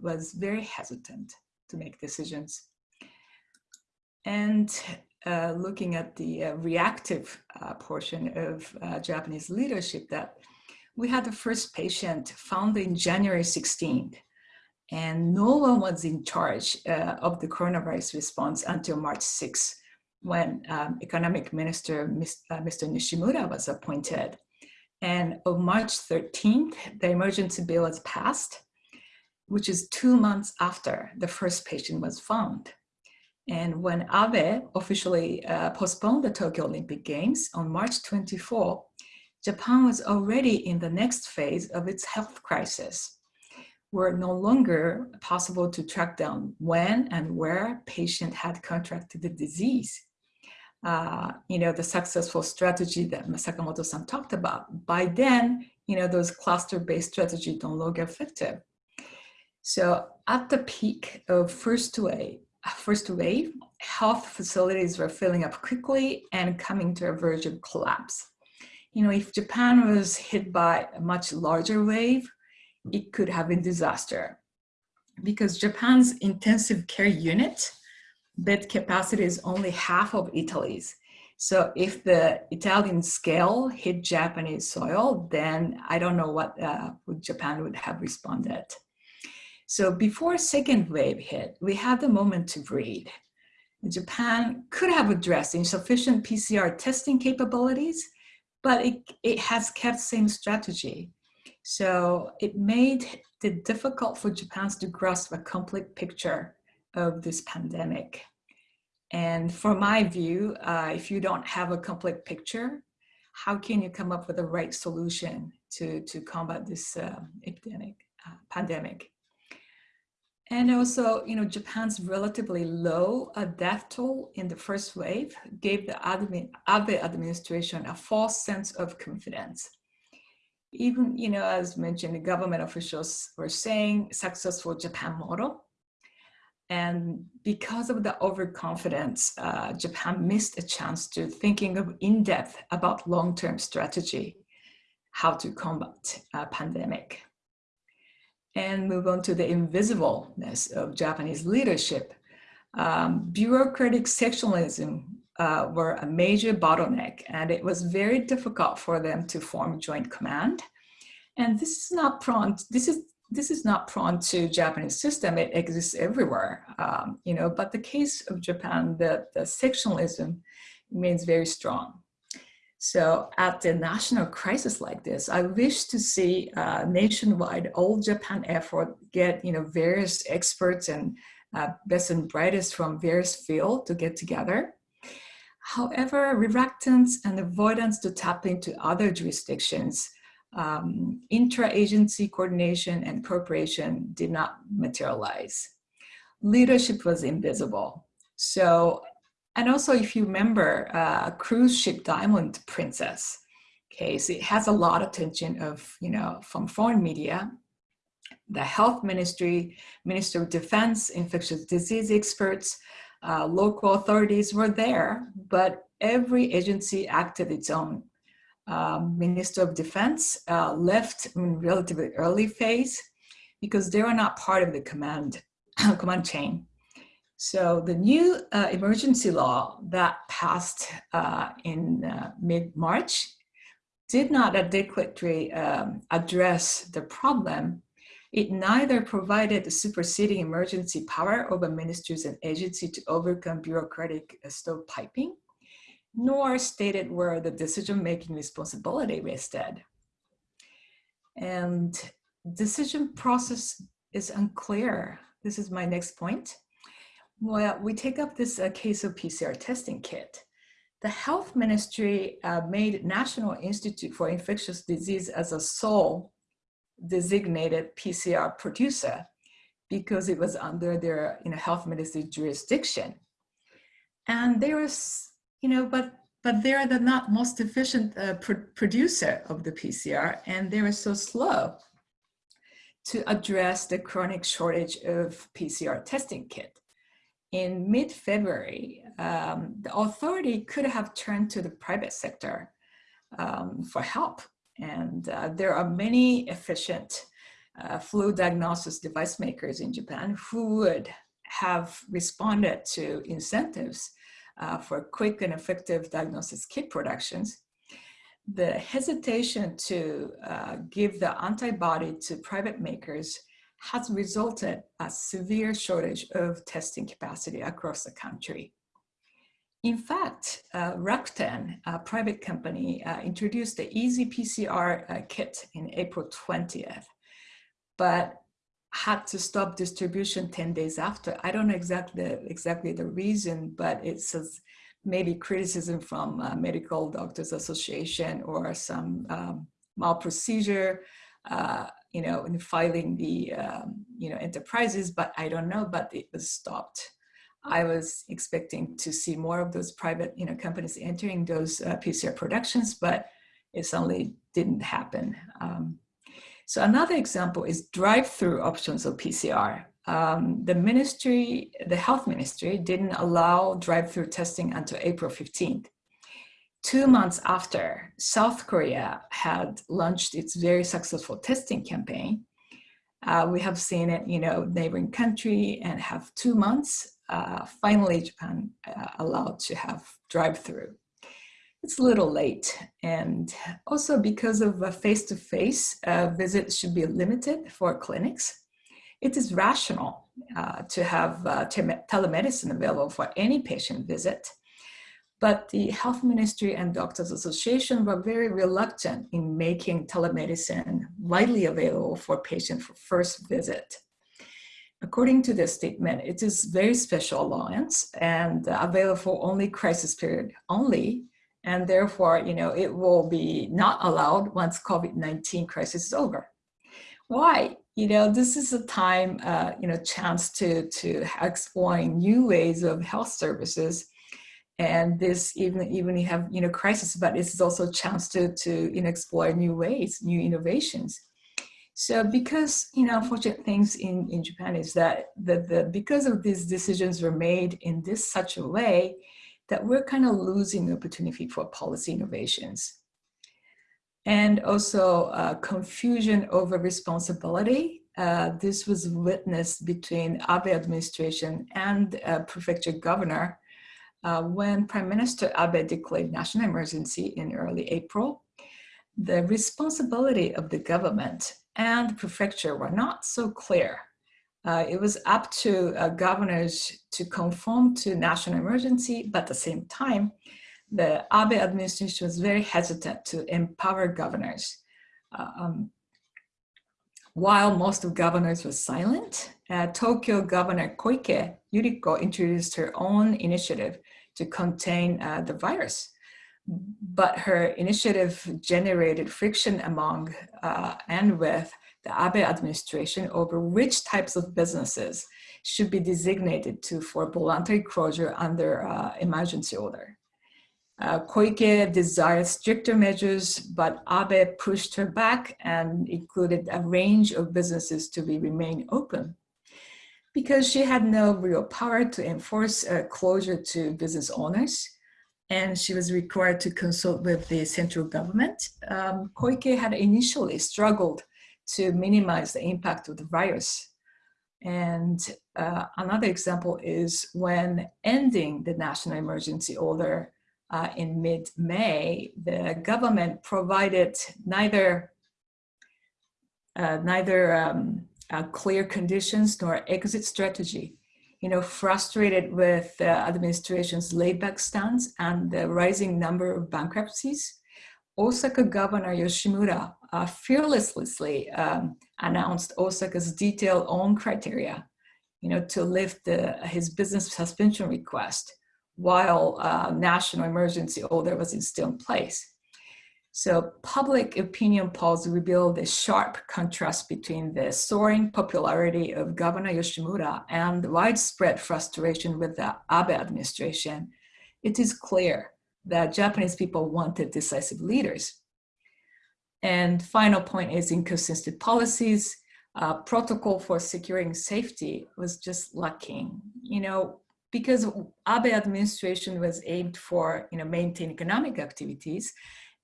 was very hesitant to make decisions. And uh, looking at the uh, reactive uh, portion of uh, Japanese leadership that we had the first patient found in January 16th and no one was in charge uh, of the coronavirus response until March 6th when um, economic minister Mr. Nishimura was appointed. And on March 13th, the emergency bill was passed, which is two months after the first patient was found. And when Abe officially uh, postponed the Tokyo Olympic Games on March 24, Japan was already in the next phase of its health crisis, where no longer possible to track down when and where patient had contracted the disease. Uh, you know, the successful strategy that Sakamoto-san talked about. By then, you know, those cluster-based strategies don't look effective. So at the peak of first wave, first wave, health facilities were filling up quickly and coming to a verge of collapse. You know, if Japan was hit by a much larger wave, it could have been disaster because Japan's intensive care unit bed capacity is only half of Italy's. So if the Italian scale hit Japanese soil, then I don't know what uh, Japan would have responded. So before second wave hit, we had the moment to breathe. Japan could have addressed insufficient PCR testing capabilities, but it, it has kept same strategy. So it made it difficult for Japan to grasp a complete picture of this pandemic. And for my view, uh, if you don't have a complete picture, how can you come up with the right solution to, to combat this uh, epidemic, uh, pandemic? And also, you know, Japan's relatively low uh, death toll in the first wave gave the admin, Abe administration a false sense of confidence. Even, you know, as mentioned, the government officials were saying successful Japan model. And because of the overconfidence, uh, Japan missed a chance to thinking of in-depth about long-term strategy, how to combat a pandemic and move on to the invisibleness of Japanese leadership. Um, bureaucratic sectionalism uh, were a major bottleneck and it was very difficult for them to form joint command. And this is not prone, this is this is not prone to Japanese system. It exists everywhere, um, you know, but the case of Japan, the, the sectionalism remains very strong. So at the national crisis like this, I wish to see uh, nationwide all Japan effort get you know various experts and uh, best and brightest from various fields to get together. However, reluctance and avoidance to tap into other jurisdictions, um, intra-agency coordination and cooperation did not materialize. Leadership was invisible. So and also, if you remember, uh, cruise ship Diamond Princess case, it has a lot of attention of, you know, from foreign media, the health ministry, Minister of Defense, infectious disease experts, uh, local authorities were there, but every agency acted its own. Um, Minister of Defense uh, left in relatively early phase because they were not part of the command, command chain. So the new uh, emergency law that passed uh, in uh, mid-March did not adequately um, address the problem. It neither provided the superseding emergency power over ministries and agencies to overcome bureaucratic uh, stovepiping, nor stated where the decision-making responsibility rested. And decision process is unclear. This is my next point. Well, we take up this uh, case of PCR testing kit. The health ministry uh, made National Institute for Infectious Disease as a sole designated PCR producer because it was under their you know, health ministry jurisdiction. And there was, you know, but but they're the not most efficient uh, pr producer of the PCR and they were so slow. to address the chronic shortage of PCR testing kit. In mid-February, um, the authority could have turned to the private sector um, for help. And uh, there are many efficient uh, flu diagnosis device makers in Japan who would have responded to incentives uh, for quick and effective diagnosis kit productions the hesitation to uh, give the antibody to private makers has resulted a severe shortage of testing capacity across the country. In fact, uh, Rakuten, a private company, uh, introduced the Easy PCR uh, kit in April 20th, but had to stop distribution 10 days after. I don't know exactly, exactly the reason, but it says maybe criticism from uh, Medical Doctors Association or some um, malprocedure, uh, you know, in filing the, um, you know, enterprises, but I don't know, but it was stopped. I was expecting to see more of those private, you know, companies entering those uh, PCR productions, but it suddenly didn't happen. Um, so another example is drive-through options of PCR um, the ministry, the health ministry didn't allow drive-through testing until April 15th. Two months after, South Korea had launched its very successful testing campaign. Uh, we have seen it, you know, neighboring country and have two months. Uh, finally, Japan uh, allowed to have drive-through. It's a little late. And also because of a face-to-face -face, uh, visit should be limited for clinics it is rational uh, to have uh, telemedicine available for any patient visit. But the Health Ministry and Doctors Association were very reluctant in making telemedicine widely available for patients for first visit. According to the statement, it is very special allowance and available only crisis period only, and therefore, you know, it will be not allowed once COVID-19 crisis is over. Why? you know, this is a time, uh, you know, chance to, to exploring new ways of health services. And this, even, even you have, you know, crisis, but is also a chance to, to, you know, explore new ways, new innovations. So because, you know, unfortunate things in, in Japan is that the, the, because of these decisions were made in this such a way that we're kind of losing the opportunity for policy innovations and also uh, confusion over responsibility. Uh, this was witnessed between Abe administration and uh, prefecture governor uh, when Prime Minister Abe declared national emergency in early April. The responsibility of the government and prefecture were not so clear. Uh, it was up to uh, governors to conform to national emergency, but at the same time, the Abe administration was very hesitant to empower governors. Uh, um, while most of governors were silent, uh, Tokyo Governor Koike Yuriko introduced her own initiative to contain uh, the virus. But her initiative generated friction among uh, and with the Abe administration over which types of businesses should be designated to for voluntary closure under uh, emergency order. Uh, Koike desired stricter measures, but Abe pushed her back and included a range of businesses to be remain open. Because she had no real power to enforce a closure to business owners, and she was required to consult with the central government, um, Koike had initially struggled to minimize the impact of the virus. And uh, another example is when ending the national emergency order, uh, in mid-May, the government provided neither uh, neither um, uh, clear conditions nor exit strategy. You know, frustrated with the administration's laid-back stance and the rising number of bankruptcies, Osaka Governor Yoshimura uh, fearlessly um, announced Osaka's detailed own criteria, you know, to lift the, his business suspension request while uh, national emergency order was still in place. So public opinion polls revealed a sharp contrast between the soaring popularity of Governor Yoshimura and the widespread frustration with the Abe administration. It is clear that Japanese people wanted decisive leaders. And final point is inconsistent policies. uh, protocol for securing safety was just lacking. You know, because Abe administration was aimed for, you know, maintain economic activities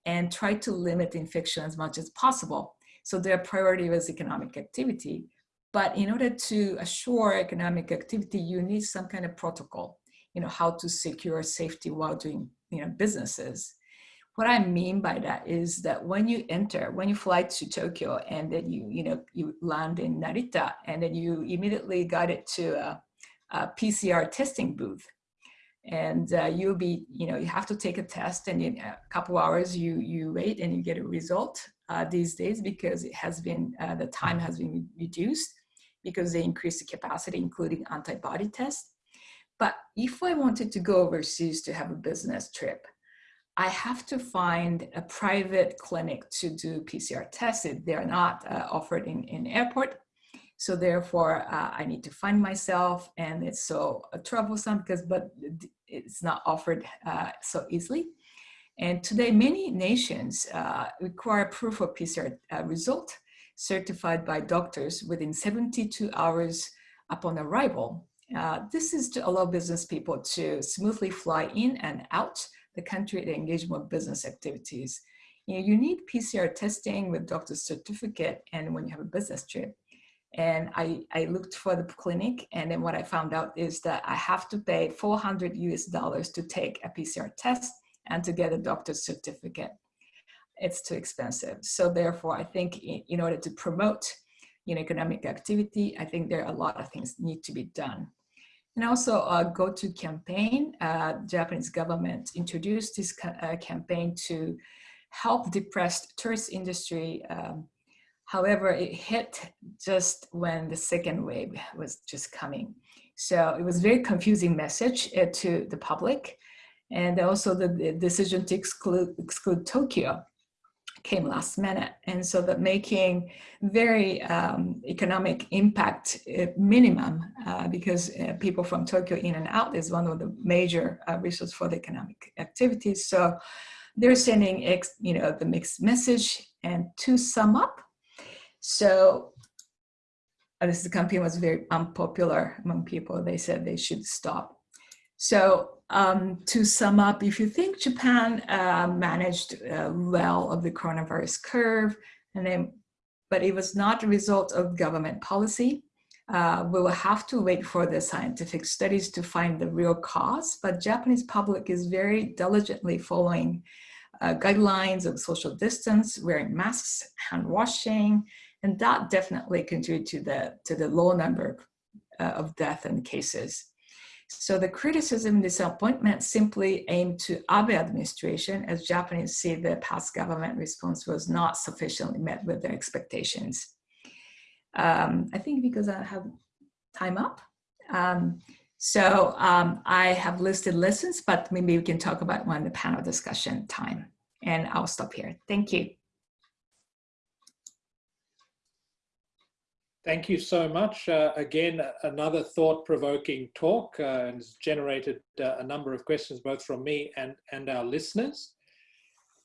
and try to limit infection as much as possible. So their priority was economic activity. But in order to assure economic activity, you need some kind of protocol, you know, how to secure safety while doing, you know, businesses. What I mean by that is that when you enter, when you fly to Tokyo and then you, you know, you land in Narita and then you immediately got it to a, a PCR testing booth. And uh, you'll be, you know, you have to take a test and in a couple hours you, you wait and you get a result uh, these days because it has been, uh, the time has been reduced because they increased the capacity, including antibody tests. But if I wanted to go overseas to have a business trip, I have to find a private clinic to do PCR tests. They're not uh, offered in, in airport. So therefore, uh, I need to find myself and it's so uh, troublesome because, but it's not offered uh, so easily. And today, many nations uh, require proof of PCR uh, result certified by doctors within 72 hours upon arrival. this is to allow business people to smoothly fly in and out the country to engage more business activities. You, know, you need PCR testing with doctor's certificate and when you have a business trip. And I, I looked for the clinic and then what I found out is that I have to pay 400 US dollars to take a PCR test and to get a doctor's certificate. It's too expensive. So therefore, I think in, in order to promote you know, economic activity, I think there are a lot of things need to be done. And also uh, go-to campaign, uh, Japanese government introduced this ca uh, campaign to help depressed tourist industry. Um, however, it hit just when the second wave was just coming. So it was very confusing message uh, to the public. And also the, the decision to exclude, exclude Tokyo came last minute. And so that making very um, economic impact uh, minimum uh, because uh, people from Tokyo in and out is one of the major uh, resources for the economic activities. So they're sending, ex, you know, the mixed message and to sum up. So uh, this campaign was very unpopular among people. They said they should stop. So um, to sum up, if you think Japan uh, managed uh, well of the coronavirus curve, and then, but it was not a result of government policy, uh, we will have to wait for the scientific studies to find the real cause, but Japanese public is very diligently following uh, guidelines of social distance, wearing masks, hand washing, and that definitely contributed to the, to the low number uh, of death and cases. So the criticism, disappointment simply aimed to Abe administration as Japanese see the past government response was not sufficiently met with their expectations. Um, I think because I have time up. Um, so um, I have listed lessons, but maybe we can talk about one in the panel discussion time. And I'll stop here. Thank you. Thank you so much. Uh, again, another thought-provoking talk uh, and has generated uh, a number of questions both from me and, and our listeners.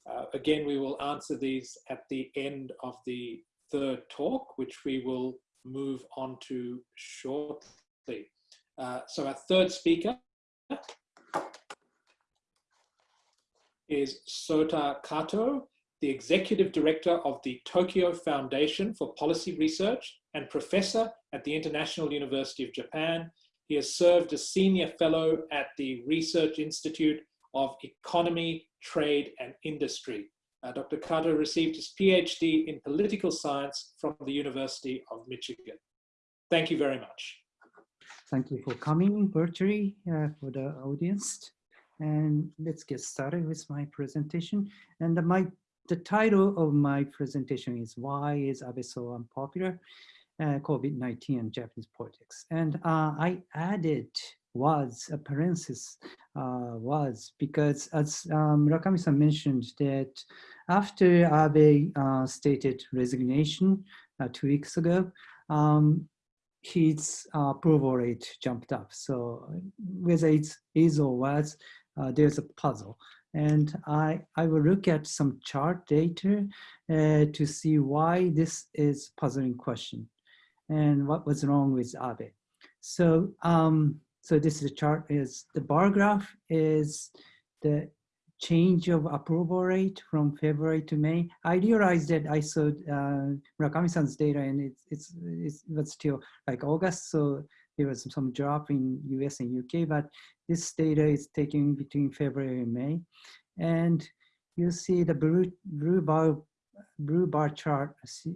Uh, again, we will answer these at the end of the third talk, which we will move on to shortly. Uh, so our third speaker is Sota Kato, the Executive Director of the Tokyo Foundation for Policy Research and professor at the International University of Japan. He has served as senior fellow at the Research Institute of Economy, Trade and Industry. Uh, Dr. Kato received his PhD in political science from the University of Michigan. Thank you very much. Thank you for coming virtually uh, for the audience. And let's get started with my presentation. And my the title of my presentation is Why is Abe so unpopular? Uh, COVID-19 and Japanese politics. And uh, I added was, a parenthesis uh, was, because as um, Murakami-san mentioned that after Abe uh, stated resignation uh, two weeks ago, um, his uh, approval rate jumped up. So whether it's is or was, there's a puzzle. And I, I will look at some chart data uh, to see why this is puzzling question. And what was wrong with Abe. So, um, so this is the chart is the bar graph is the change of approval rate from February to May. I realized that I saw uh, Murakami-san's data and it's, it's, it's, it still like August. So there was some drop in US and UK, but this data is taken between February and May. And you see the blue, blue bar blue bar chart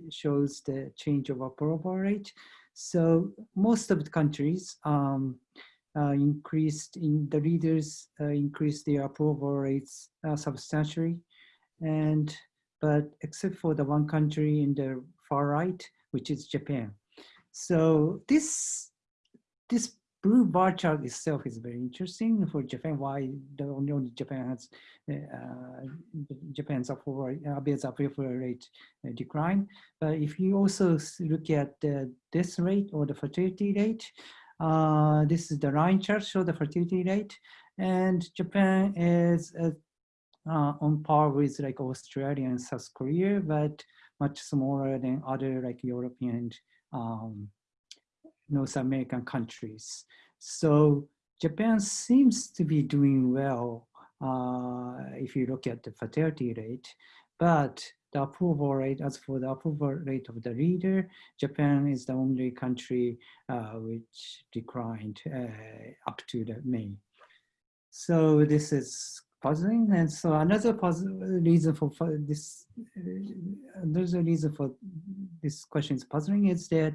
shows the change of approval rate. So most of the countries um, uh, increased in the leaders uh, increased their approval rates uh, substantially, and but except for the one country in the far right, which is Japan. So this this blue bar chart itself is very interesting for Japan. Why the only Japan has uh, Japan's approval rate, Abe's rate uh, decline. But if you also look at the death rate or the fertility rate, uh, this is the line chart show the fertility rate, and Japan is uh, uh, on par with like Australia and South Korea, but much smaller than other like European um, North American countries. So Japan seems to be doing well uh, if you look at the fertility rate, but the approval rate, as for the approval rate of the reader, Japan is the only country uh, which declined uh, up to the May. So this is puzzling. And so another reason for, for this, uh, another reason for this question is puzzling is that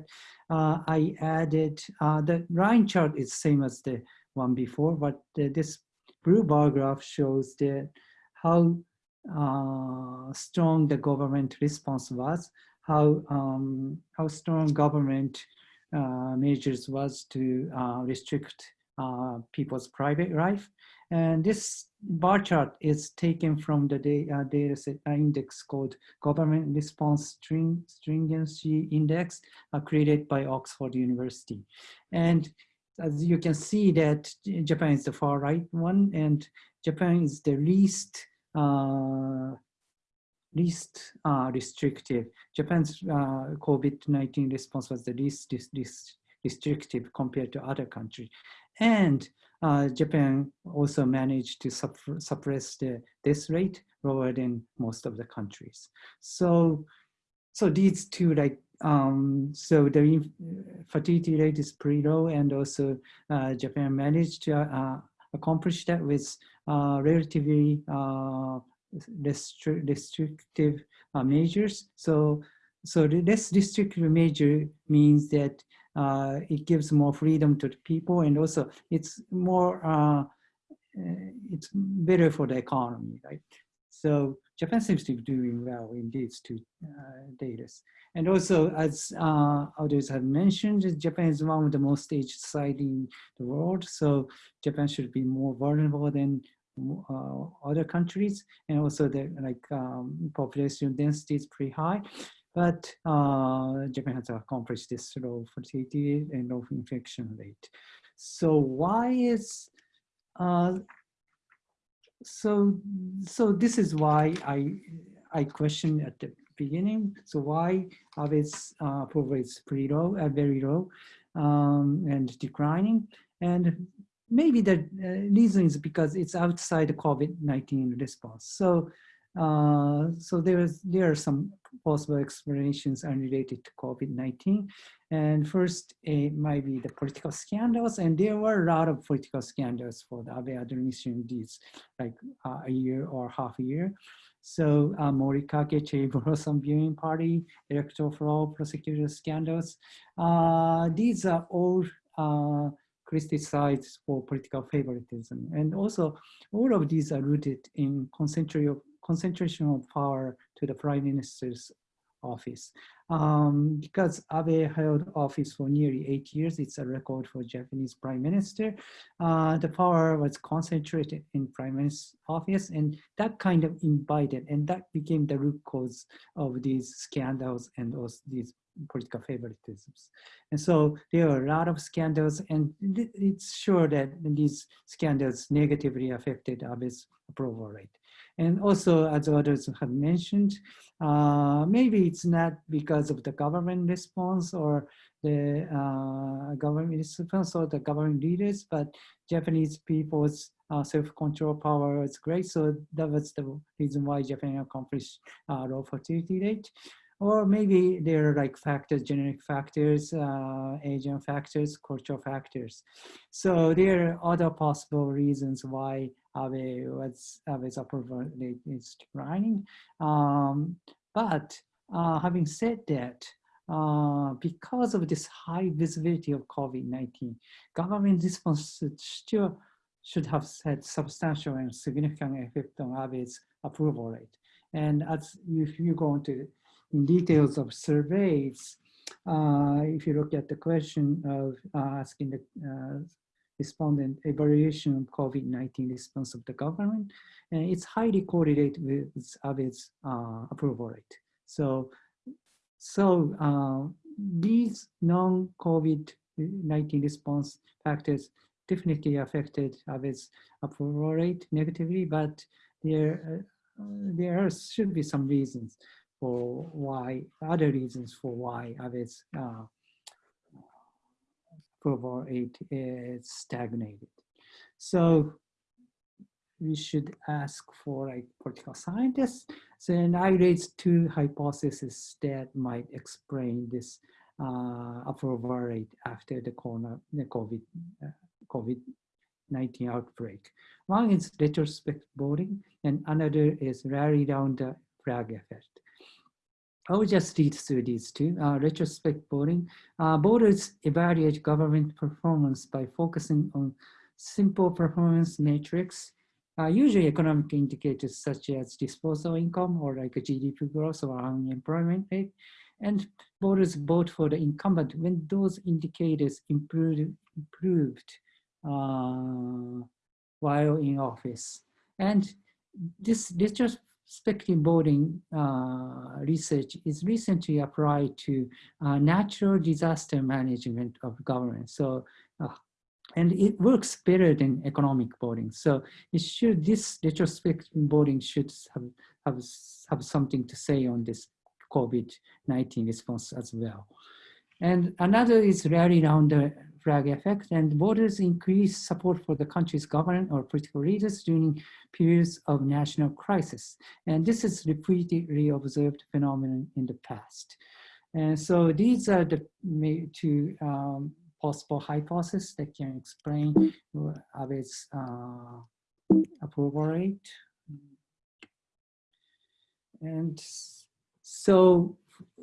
uh, I added, uh, the line chart is same as the one before, but this blue bar graph shows that how uh, strong the government response was, how, um, how strong government uh, measures was to uh, restrict people's private life. And this bar chart is taken from the data, data set index called Government Response String, Stringency Index uh, created by Oxford University. And as you can see that Japan is the far right one and Japan is the least uh, least uh, restrictive. Japan's uh, COVID-19 response was the least, least restrictive compared to other countries. And uh, Japan also managed to suppress the death rate lower than most of the countries. So, so these two like um, so the fertility rate is pretty low, and also uh, Japan managed to uh, accomplish that with uh, relatively uh, restri restrictive uh, measures. So, so the less restrictive measure means that uh, it gives more freedom to the people and also it's more, uh, uh, it's better for the economy, right? So Japan seems to be doing well in these two uh, data. And also, as uh, others have mentioned, Japan is one of the most aged society in the world. So Japan should be more vulnerable than uh, other countries. And also the like um, population density is pretty high. But uh, Japan has accomplished this low fertility and low infection rate. So why is, uh, so, so this is why I, I questioned at the beginning. So why Abe's uh, approval is pretty low, uh, very low um, and declining. And maybe the uh, reason is because it's outside the COVID-19 response. So uh, so there is there are some possible explanations unrelated to COVID-19. And first, it might be the political scandals, and there were a lot of political scandals for the Abe administration these like uh, a year or half a year. So uh, Morikake blossom viewing party, electoral fraud, prosecutor scandals. Uh, these are all uh, criticized for political favoritism. And also all of these are rooted in concentration concentration of power to the prime minister's office. Um, because Abe held office for nearly eight years, it's a record for Japanese prime minister. Uh, the power was concentrated in prime minister's office and that kind of invited and that became the root cause of these scandals and also these political favoritisms. And so there are a lot of scandals and it's sure that these scandals negatively affected Abe's approval rate. And also, as others have mentioned, uh, maybe it's not because of the government response or the uh, government response or the government leaders, but Japanese people's uh, self-control power is great. So that was the reason why Japan accomplished uh, low fertility rate. Or maybe there are like factors, generic factors, uh, Asian factors, cultural factors. So there are other possible reasons why Was Abe's approval rate is declining. Um, but uh, having said that, uh, because of this high visibility of COVID-19, government response still should have had substantial and significant effect on Abe's approval rate. And as if you go into in details of surveys, uh, if you look at the question of uh, asking the respondent evaluation of COVID-19 response of the government, and it's highly correlated with Abe's uh, approval rate. So, so uh, these non-COVID-19 response factors definitely affected Abe's approval rate negatively, but there, uh, there should be some reasons for why, other reasons for why Abe's approval rate is stagnated. So we should ask for like political scientists. So and I raised two hypotheses that might explain this uh, approval rate after the corona, the COVID, uh, COVID-19 outbreak. One is retrospect voting and another is rally down the flag effect. I will just read through these two. Uh, retrospect voting. Uh, voters evaluate government performance by focusing on simple performance metrics, uh, usually economic indicators such as disposable income or like a GDP growth or unemployment rate. And voters vote for the incumbent when those indicators improved, improved uh, while in office. And this, this just spectrum boarding uh, research is recently applied to uh, natural disaster management of government. So, uh, and it works better than economic voting. So it should, this retrospective voting should have, have, have something to say on this COVID-19 response as well. And another is rally around the flag effect and voters increase support for the country's government or political leaders during periods of national crisis. And this is repeatedly observed phenomenon in the past. And so these are the two um, possible hypotheses that can explain Abe's uh, approval rate. And so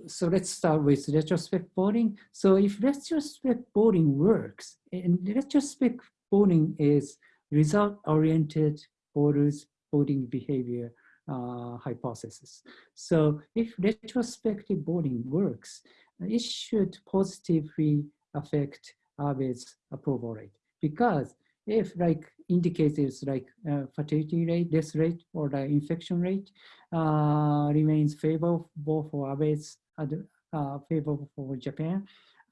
so let's start with retrospect voting. So if retrospect voting works, and retrospect voting is result-oriented voters voting behavior uh, hypothesis. So if retrospective voting works, it should positively affect Abe's approval rate because if like indicators like uh, fatality rate, death rate, or the infection rate uh, remains favorable for Abe's uh, favorable for Japan,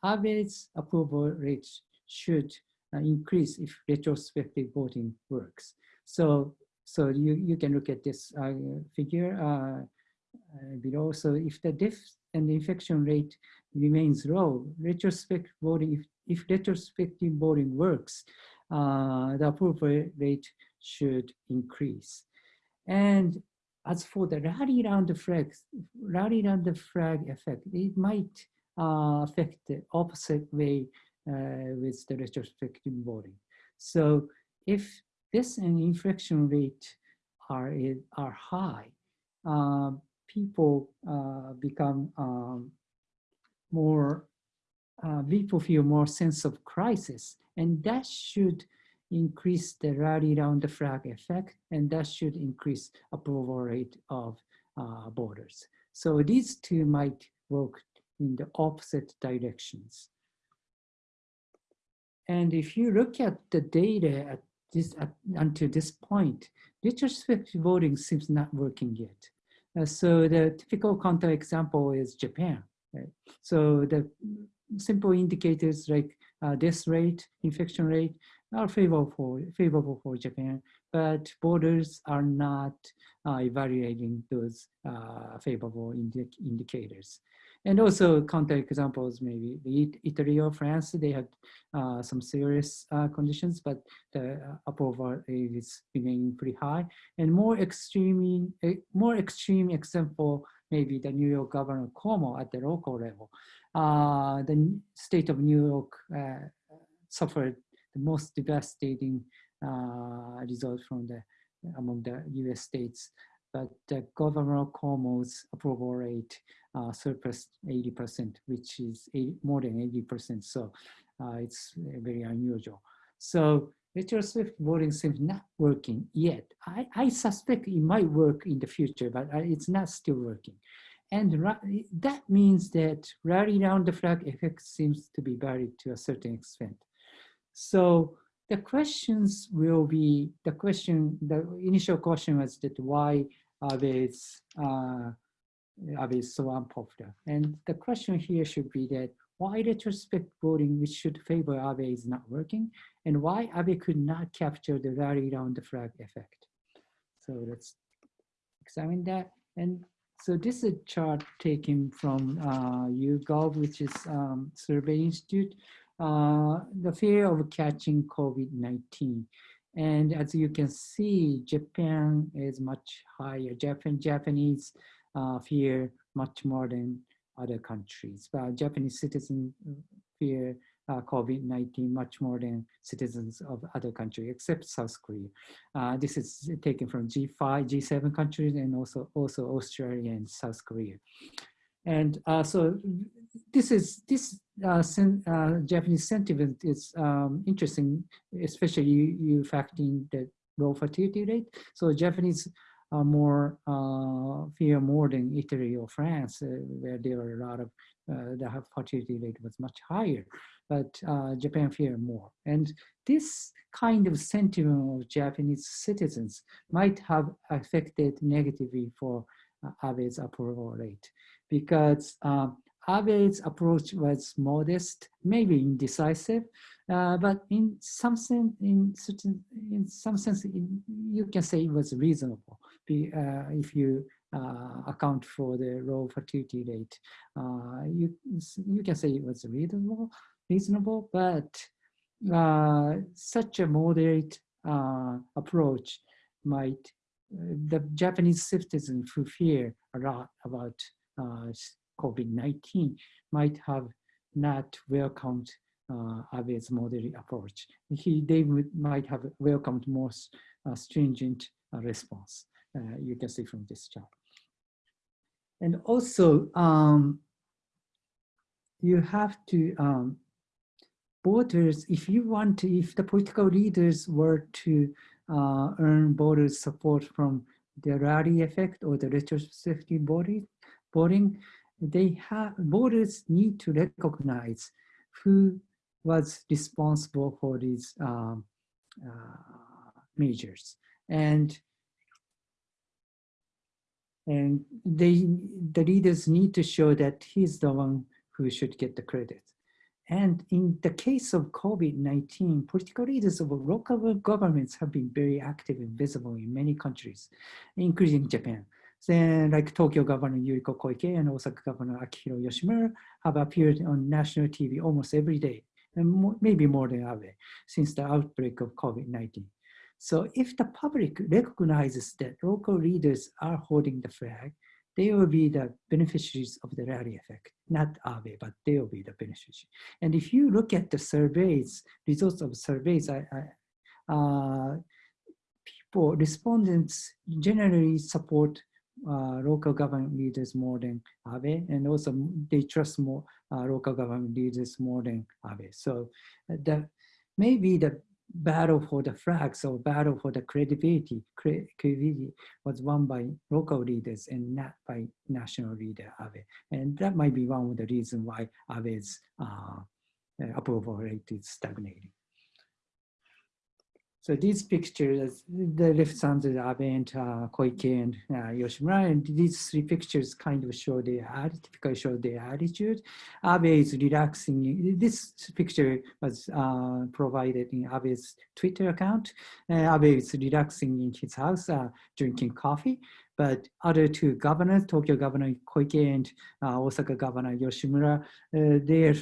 Abe's approval rate should uh, increase if retrospective voting works. So, so you, you can look at this uh, figure uh, below. So if the death and infection rate remains low, retrospective voting, if, if retrospective voting works, uh, the approval rate should increase. And as for the rally around the flag, rally around the flag effect, it might uh, affect the opposite way uh, with the retrospective voting. So if this and infection rate are, are high, uh, people uh, become um, more, uh, people feel more sense of crisis and that should increase the rally around the flag effect, and that should increase approval rate of uh, voters. So these two might work in the opposite directions. And if you look at the data at this at, until this point, retrospective voting seems not working yet. Uh, so the typical counterexample is Japan. Right? So the simple indicators like uh, death rate, infection rate are favorable for, favorable for Japan. but borders are not uh, evaluating those uh, favorable indi indicators. And also counter examples, maybe Italy or France, they had uh, some serious uh, conditions, but the approval is remaining pretty high. And more extreme, more extreme example, maybe the New York Governor Cuomo at the local level. Uh, the state of New York uh, suffered the most devastating uh, result from the among the U.S. states. But the Governor Cuomo's approval rate uh, surpassed 80%, which is more than 80%. So uh, it's very unusual. So retrospective voting seems not working yet. I, I suspect it might work in the future, but it's not still working. And that means that rally around the flag effect seems to be buried to a certain extent. So the questions will be, the question, the initial question was that why Abe is, uh, Abe is so unpopular. And the question here should be that why retrospect voting, which should favor Abe, is not working, and why Abe could not capture the rally round the flag effect. So let's examine that. And so this is a chart taken from uh, YouGov, which is um, Survey Institute, uh, the fear of catching COVID-19. And as you can see, Japan is much higher. Japan, Japanese uh, fear much more than other countries. But Japanese citizens fear uh, COVID-19 much more than citizens of other countries, except South Korea. Uh, this is taken from G5, G7 countries, and also, also Australia and South Korea. And uh, so this is this uh, sen, uh, Japanese sentiment is um, interesting, especially you, you factoring the low fatality rate. So Japanese are more uh, fear more than Italy or France, uh, where there are a lot of uh, the fatality rate was much higher, but uh, Japan fear more. And this kind of sentiment of Japanese citizens might have affected negatively for Abe's approval rate because um, Abe's approach was modest, maybe indecisive, uh, but in some sense, in certain, in some sense, in, you can say it was reasonable uh, if you uh, account for the low fatality rate. Uh, you you can say it was reasonable, reasonable, but uh, such a moderate uh, approach might the Japanese citizens who fear a lot about COVID-19 might have not welcomed uh, Abe's moderate approach. He, they would, might have welcomed more uh, stringent uh, response. Uh, you can see from this chart. And also, um, you have to, um, voters, if you want to, if the political leaders were to uh, earn voters support from the rally effect or the retrospective voting, voting they have voters need to recognize who was responsible for these um, uh, measures and and they the leaders need to show that he's the one who should get the credit and in the case of COVID-19, political leaders of local governments have been very active and visible in many countries, including Japan. Then like Tokyo Governor Yuriko Koike and Osaka Governor Akihiro Yoshimura have appeared on national TV almost every day, and maybe more than Abe, since the outbreak of COVID-19. So if the public recognizes that local leaders are holding the flag, they will be the beneficiaries of the rally effect, not Abe, but they will be the beneficiaries. And if you look at the surveys, results of surveys, I, I, uh, people, respondents generally support uh, local government leaders more than Abe, and also they trust more uh, local government leaders more than Abe. So uh, the maybe the battle for the flags or battle for the credibility, credibility was won by local leaders and not by national leader Abe. And that might be one of the reasons why Abe's uh, approval rate is stagnating. So these pictures, the left side is Abe and uh, Koike and uh, Yoshimura, and these three pictures kind of show their typically show their attitude. Abe is relaxing. This picture was uh, provided in Abe's Twitter account. Uh, Abe is relaxing in his house, uh, drinking coffee. But other two governors, Tokyo Governor Koike and uh, Osaka Governor Yoshimura, uh, they're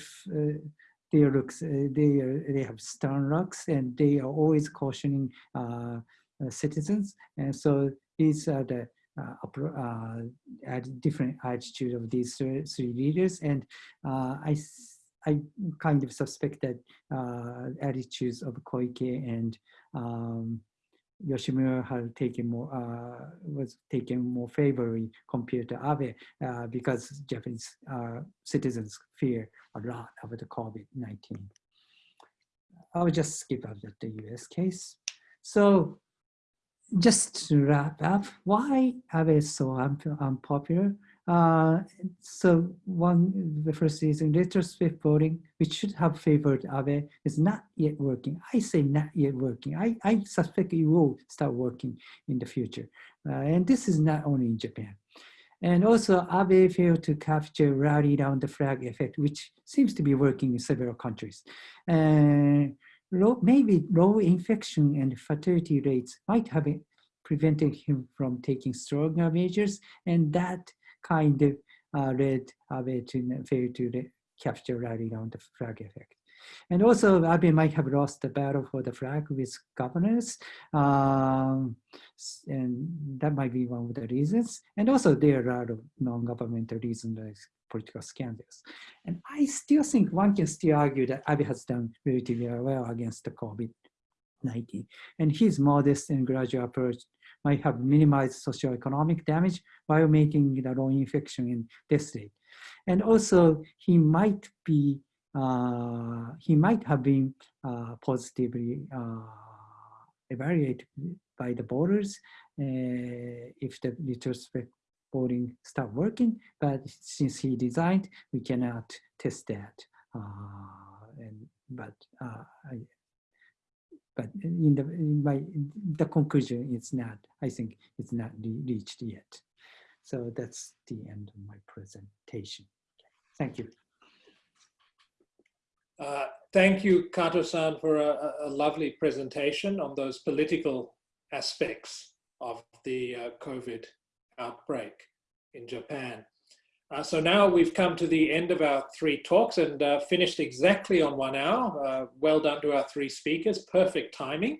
their looks, uh, they, they have stern looks and they are always cautioning uh, uh, citizens. And so these are the uh, different attitude of these three leaders. And I, I kind of suspect that attitudes of Koike and um, Yoshimura had taken more uh, was taken more favorably compared to Abe uh, because Japanese uh, citizens fear a lot about the COVID-19. I'll just skip over the US case. So just to wrap up, why Abe is so unpopular? Uh, so one, the first is in retrospect voting, which should have favored Abe, is not yet working. I say not yet working. I, I suspect it will start working in the future. Uh, and this is not only in Japan. And also Abe failed to capture rally down the flag effect, which seems to be working in several countries. Uh, low, maybe low infection and fatality rates might have prevented him from taking stronger measures, and that kind of uh, led Abe to fail to capture rally on the flag effect. And also Abe might have lost the battle for the flag with governors. Um, and that might be one of the reasons. And also there are a lot of non-governmental reasons like political scandals. And I still think one can still argue that Abe has done relatively well against the COVID-19. And his modest and gradual approach might have minimized socioeconomic damage while making the low infection and death rate. And also he might be, uh, he might have been uh, positively uh, evaluated by the voters uh, if the retrospect voting start working, but since he designed, we cannot test that. Uh, and but uh, I, but in the my the conclusion is not i think it's not reached yet. So that's the end of my presentation. Thank you. Uh, thank you kato-san for a, a, lovely presentation on those political aspects of the uh, covid outbreak in japan uh, so now we've come to the end of our three talks and uh, finished exactly on one hour. Uh, well done to our three speakers, perfect timing.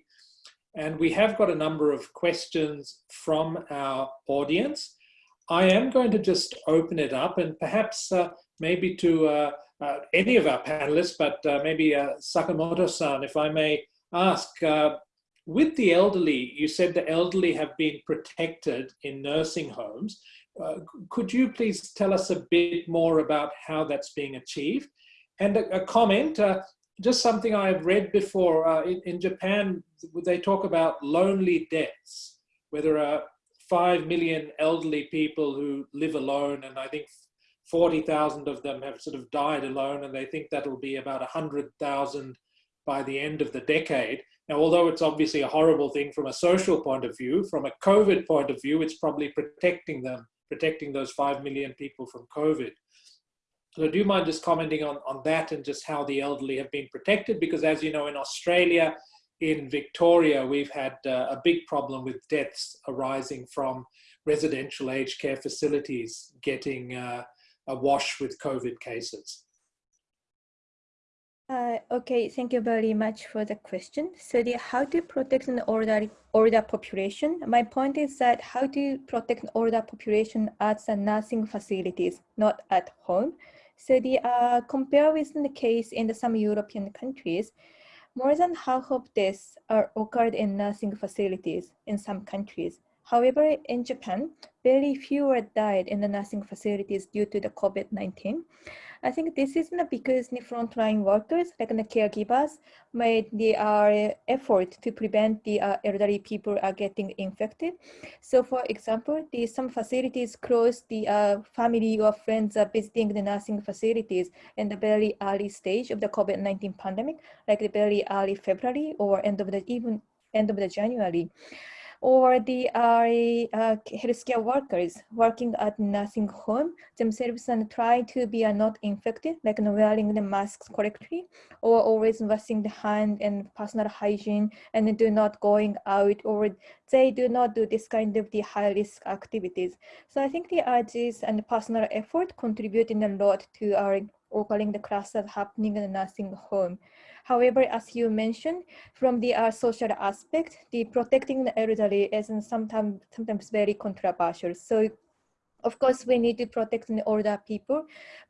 And we have got a number of questions from our audience. I am going to just open it up and perhaps uh, maybe to uh, uh, any of our panelists, but maybe Sakamoto-san, if I may ask, with the elderly, you said the elderly have been protected in nursing homes. Uh, could you please tell us a bit more about how that's being achieved? And a, a comment, uh, just something I've read before, uh, in, in, Japan, they talk about lonely deaths, where there are 5 million elderly people who live alone, and I think 40,000 of them have sort of died alone, and they think that'll be about 100,000 by the end of the decade. Now, although it's obviously a horrible thing from a social point of view, from a COVID point of view, it's probably protecting them protecting those 5 million people from COVID. So do you mind just commenting on, on that and just how the elderly have been protected? Because as you know, in Australia, in Victoria, we've had uh, a big problem with deaths arising from residential aged care facilities getting uh, awash with COVID cases. Uh, okay, thank you very much for the question. So the how to protect an older, older population, my point is that how to protect an older population at the nursing facilities, not at home. So the uh, compare with the case in the, some European countries, more than half of deaths are occurred in nursing facilities in some countries. However, in Japan, very fewer died in the nursing facilities due to the COVID-19. I think this is because the frontline workers, like the caregivers, made the uh, effort to prevent the uh, elderly people are getting infected. So for example, the, some facilities close the uh, family or friends are visiting the nursing facilities in the very early stage of the COVID-19 pandemic, like the very early February or end of the even end of the January or the uh, healthcare workers working at nursing home themselves and try to be uh, not infected, like know, wearing the masks correctly, or always washing the hand and personal hygiene, and do not going out, or they do not do this kind of the high risk activities. So I think the urges and personal effort contributing a lot to our occurring the clusters happening in the nursing home. However, as you mentioned, from the uh, social aspect, the protecting the elderly is sometimes sometimes very controversial. So of course, we need to protect the older people,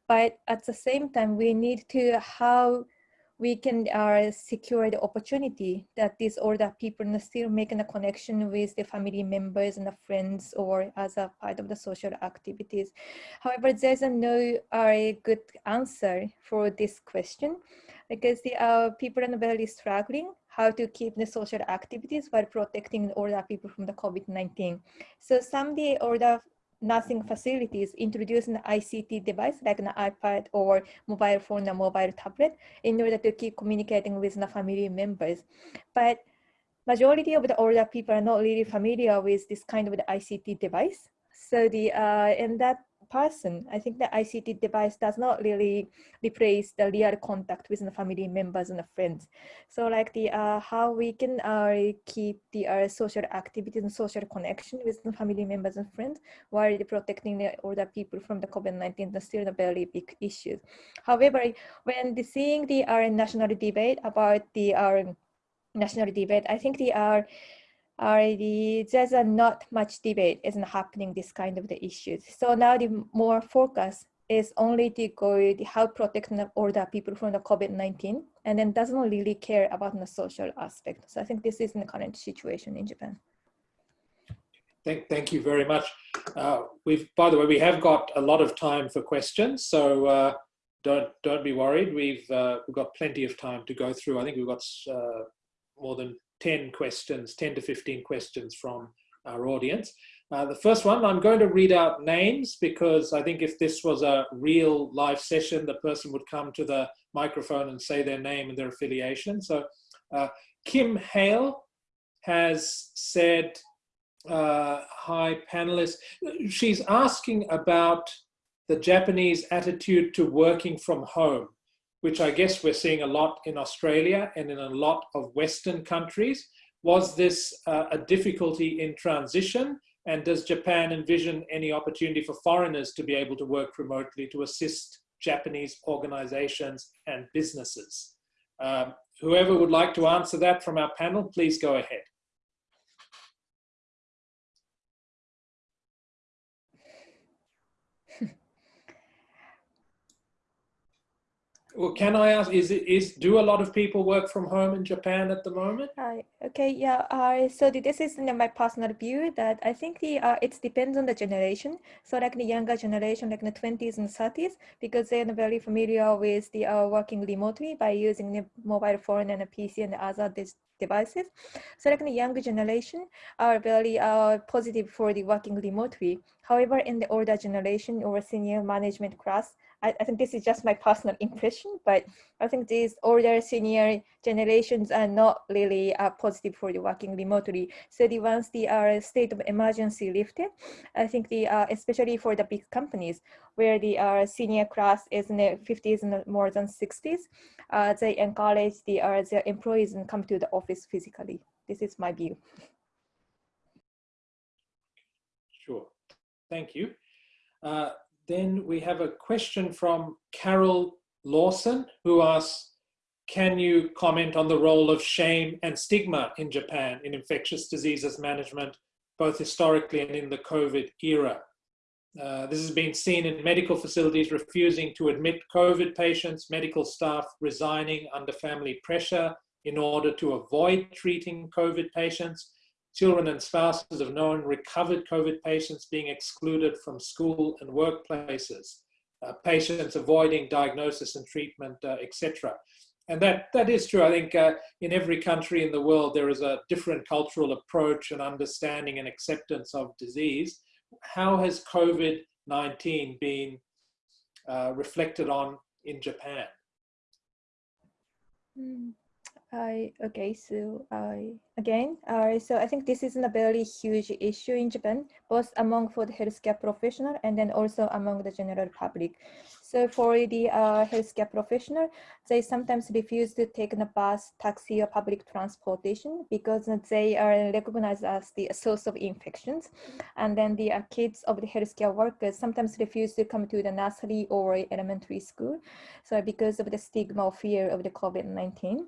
but at the same time, we need to how we can uh, secure the opportunity that these older people still making a connection with the family members and the friends or as a part of the social activities. However, there's no uh, good answer for this question because the uh, people in are very struggling how to keep the social activities while protecting older people from the COVID-19. So some the older nursing facilities introduce an ICT device like an iPad or mobile phone or mobile tablet in order to keep communicating with the family members. But majority of the older people are not really familiar with this kind of the ICT device. So the uh, and that person, I think the ICT device does not really replace the real contact with the family members and the friends. So like the uh, how we can uh, keep the uh, social activities and social connection with the family members and friends while protecting the older people from the COVID-19 is still a very big issue. However, when the, seeing the uh, national debate about the uh, national debate, I think the uh, already there's a not much debate isn't happening this kind of the issues. So now the more focus is only to go to help protect older people from the COVID-19 and then doesn't really care about the social aspect. So I think this is the current situation in Japan. Thank, thank you very much. Uh, we've, by the way, we have got a lot of time for questions, so uh, don't don't be worried. We've uh, we've got plenty of time to go through. I think we've got uh, more than 10 questions, 10 to 15 questions from our audience. Uh, the first one, I'm going to read out names because I think if this was a real live session, the person would come to the microphone and say their name and their affiliation. So uh, Kim Hale has said, uh, hi panelists. She's asking about the Japanese attitude to working from home which I guess we're seeing a lot in Australia and in a lot of Western countries. Was this uh, a difficulty in transition? And does Japan envision any opportunity for foreigners to be able to work remotely to assist Japanese organizations and businesses? Um, whoever would like to answer that from our panel, please go ahead. Well, can I ask, is it, is, do a lot of people work from home in Japan at the moment? Uh, okay, yeah, uh, so this is my personal view that I think the uh, it depends on the generation. So like the younger generation, like the 20s and 30s, because they're very familiar with the uh, working remotely by using the mobile phone and a PC and other devices. So like the younger generation are very uh, positive for the working remotely. However, in the older generation or senior management class, I, I, think this is just my personal impression, but I think these older senior generations are not really uh, positive for the working remotely. So the once the uh, state of emergency lifted, I think the uh, especially for the big companies where the uh, senior class is in the 50s and more than 60s, uh, they encourage the uh, their employees and come to the office physically. This is my view. Sure, thank you. Uh, then we have a question from Carol Lawson who asks, can you comment on the role of shame and stigma in Japan in infectious diseases management, both historically and in the COVID era? Uh, this has been seen in medical facilities refusing to admit COVID patients, medical staff resigning under family pressure in order to avoid treating COVID patients, Children and spouses of known recovered COVID patients being excluded from school and workplaces, uh, patients avoiding diagnosis and treatment, uh, etc. And that, that is true. I think uh, in every country in the world, there is a different cultural approach and understanding and acceptance of disease. How has COVID-19 been uh, reflected on in Japan? Mm. I okay, so I again. Uh, so I think this is a very huge issue in Japan, both among for the healthcare professional and then also among the general public. So for the uh, healthcare professional, they sometimes refuse to take the bus, taxi, or public transportation because they are recognized as the source of infections. And then the uh, kids of the healthcare workers sometimes refuse to come to the nursery or elementary school. So because of the stigma or fear of the COVID-19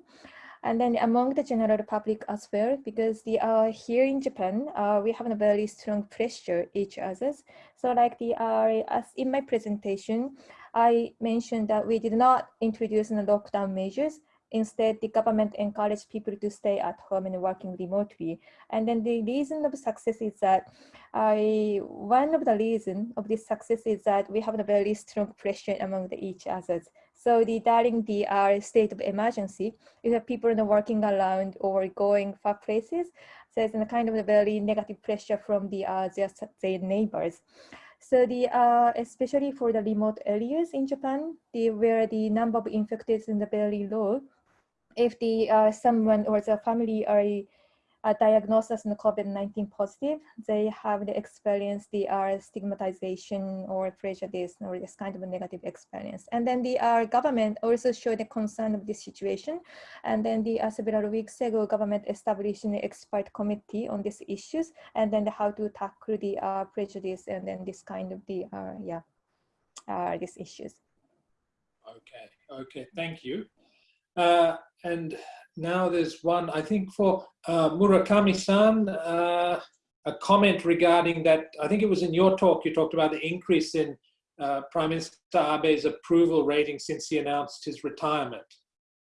and then among the general public as well, because the uh, here in Japan, uh, we have a very strong pressure each others. So like the uh, as in my presentation, I mentioned that we did not introduce the lockdown measures. Instead, the government encouraged people to stay at home and working remotely. And then the reason of success is that I, one of the reason of this success is that we have a very strong pressure among the each others. So the during the uh, state of emergency, you have people working around or going far places. So it's a kind of a very negative pressure from the uh, their, their neighbors. So the uh, especially for the remote areas in Japan, the where the number of infected is in the very low, if the uh, someone or the family are a diagnosis in COVID-19 positive, they have the experience, the uh, stigmatization or prejudice or this kind of negative experience. And then the uh, government also showed the concern of this situation. And then the uh, several weeks ago, government established an expert committee on these issues and then the how to tackle the uh, prejudice and then this kind of the, uh, yeah, uh, these issues. Okay, okay, thank you. Uh, and now there's one, I think for uh, Murakami-san, uh, a comment regarding that, I think it was in your talk, you talked about the increase in uh, Prime Minister Abe's approval rating since he announced his retirement.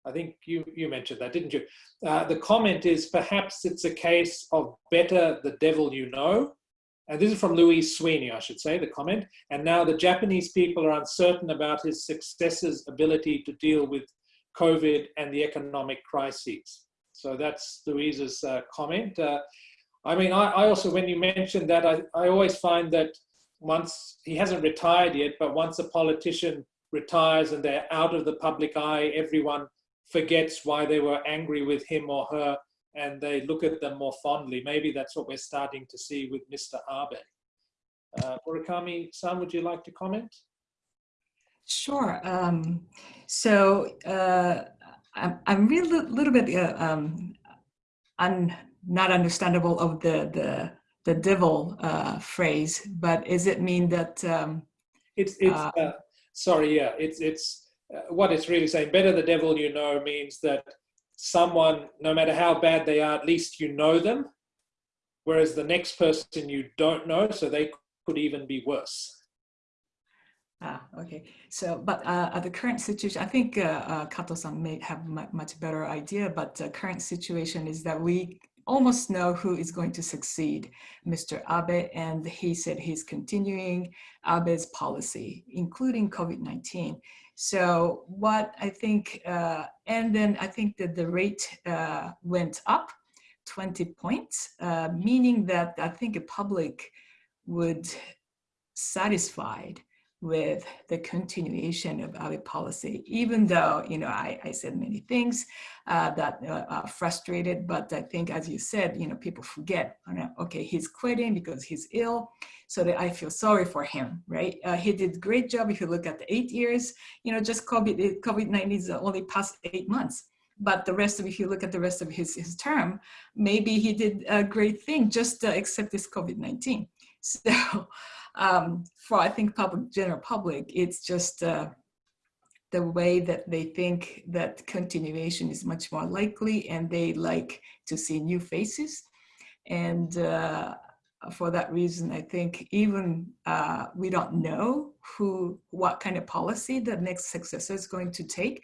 I think you, you mentioned that, didn't you? Uh, the comment is perhaps it's a case of better the devil you know. And this is from Louise Sweeney, I should say, the comment. And now the Japanese people are uncertain about his successor's ability to deal with COVID and the economic crises. So that's Louise's uh, comment. Uh, I mean, I, I, also, when you mentioned that, I, I always find that once, he hasn't retired yet, but once a politician retires and they're out of the public eye, everyone forgets why they were angry with him or her and they look at them more fondly. Maybe that's what we're starting to see with Mr. Abe. Uh, Murakami-san, would you like to comment? Sure. Um, so uh, I'm, I'm really a little bit uh, um, un, not understandable of the the the devil uh, phrase, but does it mean that? Um, it's it's uh, uh, sorry, yeah, it's it's uh, what it's really saying. Better the devil you know means that someone, no matter how bad they are, at least you know them, whereas the next person you don't know, so they could even be worse. Ah, okay. So, but uh, at the current situation, I think uh, uh, Kato-san may have much better idea, but the current situation is that we almost know who is going to succeed Mr. Abe, and he said he's continuing Abe's policy, including COVID-19. So what I think, uh, and then I think that the rate uh, went up 20 points, uh, meaning that I think the public would satisfied with the continuation of our policy, even though, you know, I, I said many things uh, that uh, are frustrated, but I think, as you said, you know, people forget, okay, he's quitting because he's ill, so that I feel sorry for him, right? Uh, he did great job if you look at the eight years, you know, just COVID, COVID-19 is only past eight months. But the rest of, if you look at the rest of his, his term, maybe he did a great thing, just uh, except this COVID-19. So, um, for I think public general public, it's just uh, the way that they think that continuation is much more likely and they like to see new faces. And uh, for that reason, I think even uh, we don't know who, what kind of policy the next successor is going to take,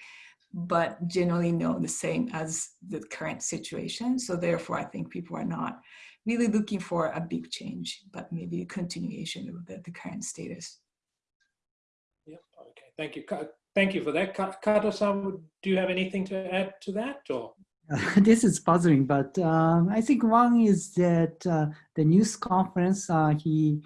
but generally know the same as the current situation. So therefore, I think people are not really looking for a big change, but maybe a continuation of the, the current status. Yep. Okay. Thank you. Thank you for that. Kato-san, do you have anything to add to that or? this is puzzling, but um, I think one is that uh, the news conference uh, he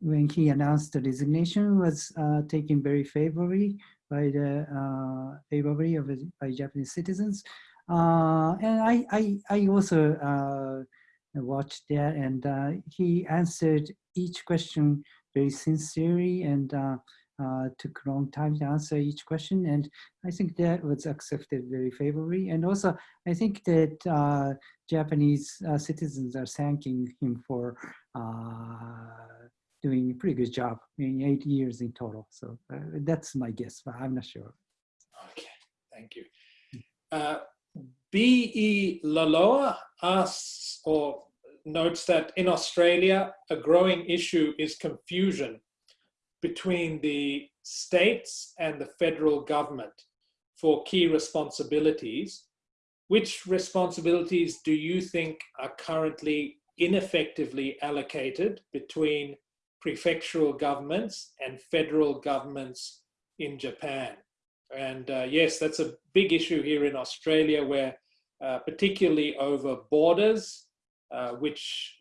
when he announced the resignation was uh, taken very favorably by the uh, favorably of by Japanese citizens. Uh, and I, I, I also uh, watched that and uh, he answered each question very sincerely and uh, uh, took a long time to answer each question. And I think that was accepted very favorably. And also, I think that uh, Japanese uh, citizens are thanking him for uh, doing a pretty good job in eight years in total. So uh, that's my guess, but I'm not sure. Okay, thank you. B.E. Laloa asks or notes that in Australia, a growing issue is confusion between the states and the federal government for key responsibilities. Which responsibilities do you think are currently ineffectively allocated between prefectural governments and federal governments in Japan? And uh, yes, that's a big issue here in Australia where uh, particularly over borders, uh, which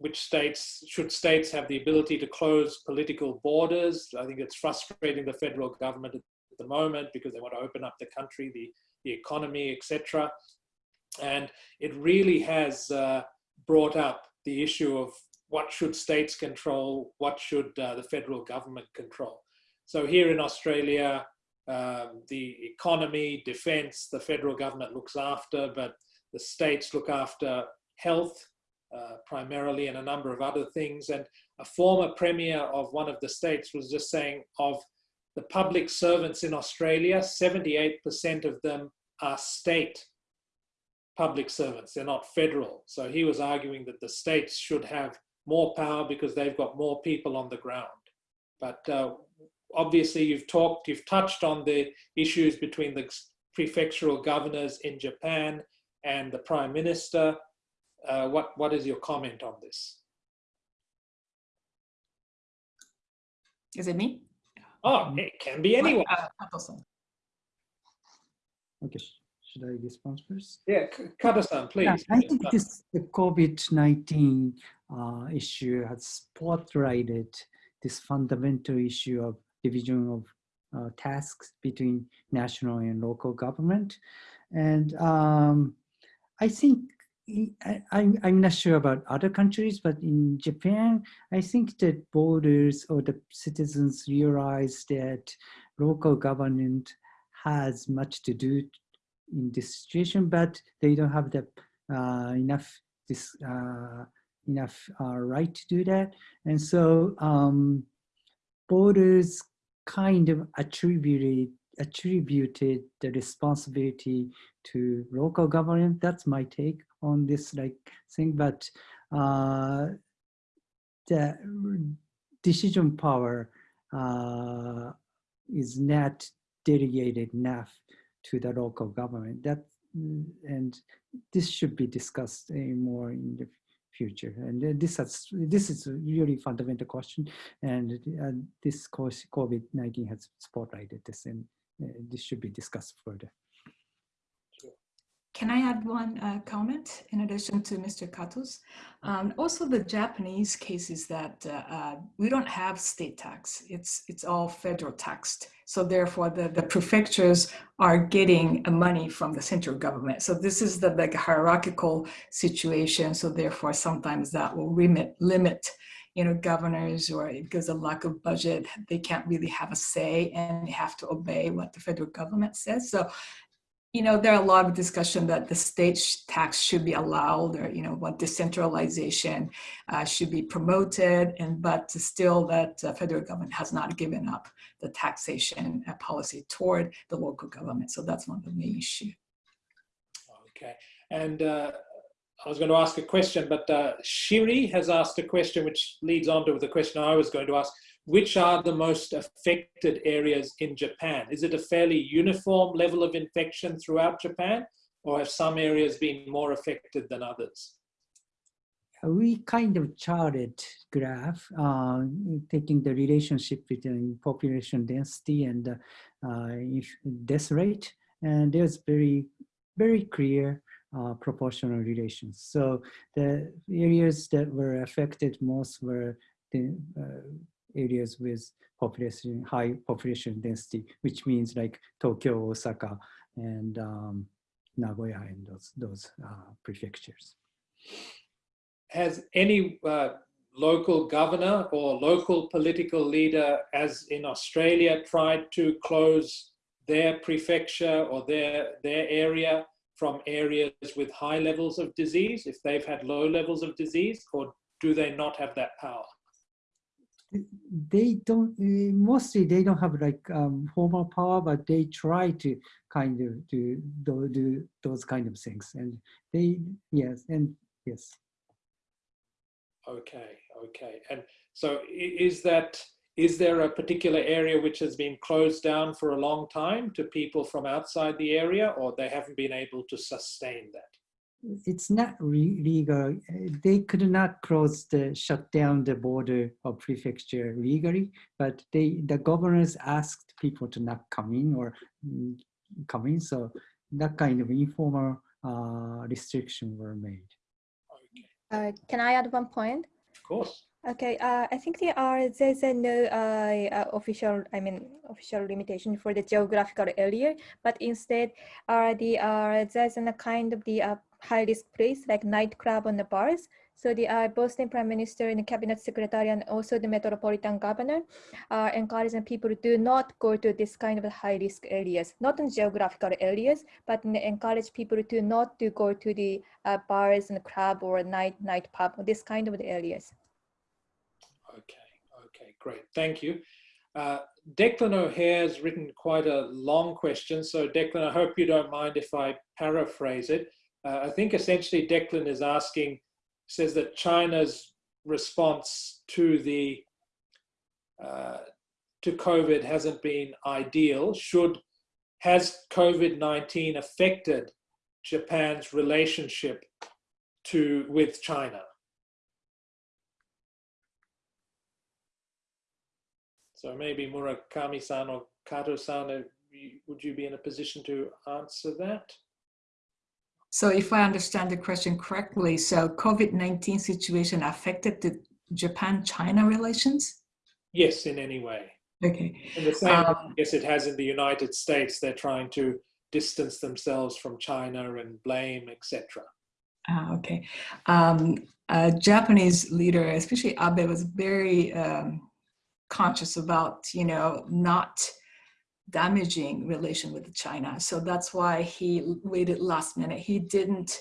which states, should states have the ability to close political borders? I think it's frustrating the federal government at the moment because they want to open up the country, the, the economy, etc. And it really has uh, brought up the issue of what should states control, what should uh, the federal government control. So here in Australia, um, the economy, defense, the federal government looks after, but the states look after health, uh, primarily and a number of other things. And a former premier of one of the states was just saying of the public servants in Australia, 78% of them are state public servants. They're not federal. So he was arguing that the states should have more power because they've got more people on the ground. But uh, obviously you've talked, you've touched on the issues between the prefectural governors in Japan and the prime minister uh, what, what is your comment on this? Is it me? Oh, it can be anyone. Uh, Okay, should I respond first? Yeah, Kato-san, please. Yeah, I think this the COVID-19 uh, issue has spotlighted this fundamental issue of division of uh, tasks between national and local government. And um, I think I, I'm, I'm not sure about other countries, but in Japan, I think that voters or the citizens realize that local government has much to do in this situation, but they don't have the uh, enough this uh, enough uh, right to do that, and so um, voters kind of attributed attributed the responsibility to local government. That's my take on this like thing, but uh, the decision power uh, is not delegated enough to the local government. That and this should be discussed more in the future. And this has this is a really fundamental question, and uh, this course COVID-19 has spotlighted this, and this should be discussed further. Can I add one uh, comment in addition to Mr. Kato's? Um, also, the Japanese case is that uh, uh, we don't have state tax. It's it's all federal taxed. So therefore, the, the prefectures are getting money from the central government. So this is the like hierarchical situation. So therefore, sometimes that will limit limit you know, governors or because of lack of budget, they can't really have a say and they have to obey what the federal government says. So you know, there are a lot of discussion that the state tax should be allowed or, you know, what decentralization uh, should be promoted. And but still that uh, federal government has not given up the taxation uh, policy toward the local government. So that's one of the main issues. Okay. And uh, I was going to ask a question, but uh, Shiri has asked a question which leads on to the question I was going to ask which are the most affected areas in Japan? Is it a fairly uniform level of infection throughout Japan or have some areas been more affected than others? We kind of charted graph uh, taking the relationship between population density and uh, death rate. And there's very, very clear uh, proportional relations. So the areas that were affected most were the uh, areas with population, high population density, which means like Tokyo, Osaka, and um, Nagoya and those, those uh, prefectures. Has any uh, local governor or local political leader, as in Australia, tried to close their prefecture or their, their area from areas with high levels of disease if they've had low levels of disease, or do they not have that power? They don't, mostly they don't have like um, formal power, but they try to kind of do, do, do those kind of things. And they, yes, and yes. Okay, okay. And so is that, is there a particular area which has been closed down for a long time to people from outside the area or they haven't been able to sustain that? it's not re- legal. They could not close the shut down the border of prefecture legally, but they the governors asked people to not come in or mm, come in. So that kind of informal uh, restriction were made. Uh, can I add one point? of course. Okay, uh, I think there are there's no uh, uh, official I mean official limitation for the geographical area, but instead uh, the uh, there's a kind of the uh, high risk place like nightclub and the bars. So the uh, Boston Prime Minister and the Cabinet Secretary and also the Metropolitan Governor are encouraging people to not go to this kind of high risk areas, not in geographical areas, but encourage people to not to go to the uh, bars and club or night night pub, this kind of the areas. Okay, okay, great. Thank you. Uh, Declan O'Hare's written quite a long question. So Declan, I hope you don't mind if I paraphrase it. Uh, I think essentially Declan is asking, says that China's response to the uh, to COVID hasn't been ideal. Should has COVID-19 affected Japan's relationship to with China? So maybe Murakami-san or Kato-san, would you be in a position to answer that? So if I understand the question correctly, so COVID-19 situation affected the Japan-China relations? Yes, in any way. Okay. In the same Um, guess it has in the United States, they're trying to distance themselves from China and blame, etc. Ah, okay. Um, a Japanese leader, especially Abe, was very um, conscious about, you know, not damaging relation with China. So that's why he waited last minute. He didn't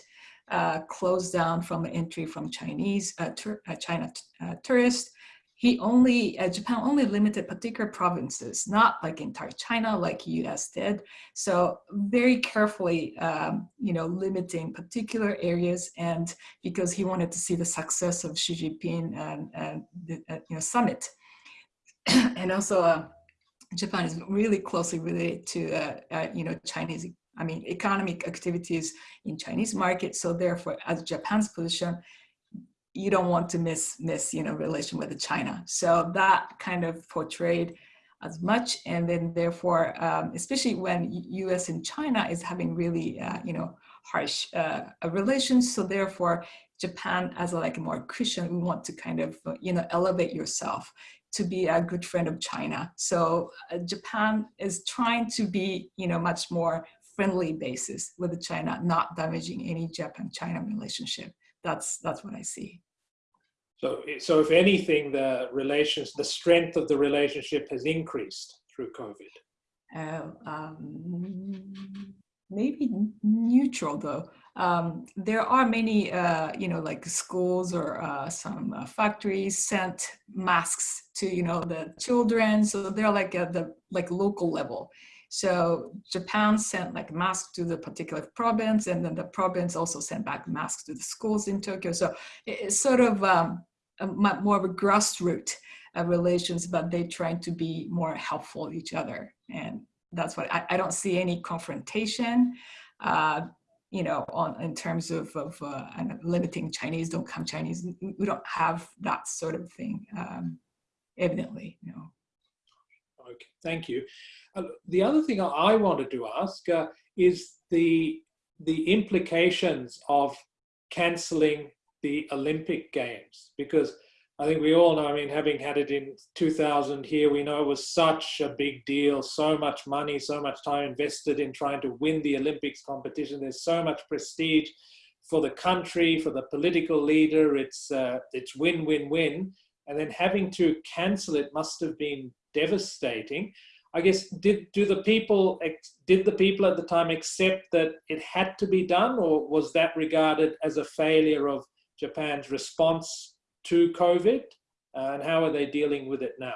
uh, close down from entry from Chinese uh, uh, China uh, tourists. He only uh, Japan only limited particular provinces, not like entire China like U.S. did. So very carefully, um, you know, limiting particular areas, and because he wanted to see the success of Xi Jinping and, and the uh, you know summit, and also uh, Japan is really closely related to uh, uh, you know Chinese. I mean, economic activities in Chinese market. So therefore, as Japan's position, you don't want to miss miss you know relation with China. So that kind of portrayed as much, and then therefore, um, especially when U.S. and China is having really uh, you know harsh uh, relations. So therefore, Japan as a, like a more Christian, we want to kind of you know elevate yourself to be a good friend of China. So uh, Japan is trying to be you know much more friendly basis with China, not damaging any Japan-China relationship that's that's what I see. So, so if anything, the relations, the strength of the relationship has increased through COVID. Uh, um, maybe neutral though. Um, there are many, uh, you know, like schools or uh, some uh, factories sent masks to, you know, the children. So they're like at the like local level. So Japan sent like masks to the particular province, and then the province also sent back masks to the schools in Tokyo. So it's sort of um, a, more of a grassroots uh, relations, but they trying to be more helpful to each other, and that's what I, I don't see any confrontation. Uh, you know, on in terms of of uh, limiting Chinese, don't come Chinese. We we don't have that sort of thing, um, evidently. You know. Okay, thank you. Uh, the other thing I wanted to ask uh, is the the implications of cancelling the Olympic Games because I think we all know, I mean, having had it in 2000 here, we know it was such a big deal, so much money, so much time invested in trying to win the Olympics competition. There's so much prestige for the country, for the political leader. It's, uh, it's win, win, win. And then having to cancel it must have been devastating. I guess, did, do the people, did the people at the time accept that it had to be done or was that regarded as a failure of Japan's response to COVID and how are they dealing with it now?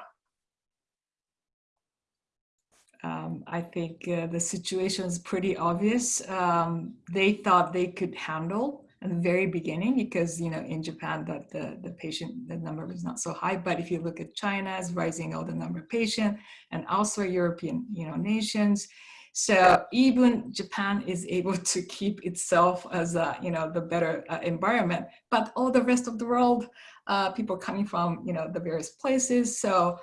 Um, I think uh, the situation is pretty obvious. Um, they thought they could handle at the very beginning because you know in Japan that the, the patient the number was not so high. But if you look at China, it's rising all the number of patient and also European you know nations. So even Japan is able to keep itself as a, you know, the better uh, environment, but all the rest of the world, uh, people coming from, you know, the various places. So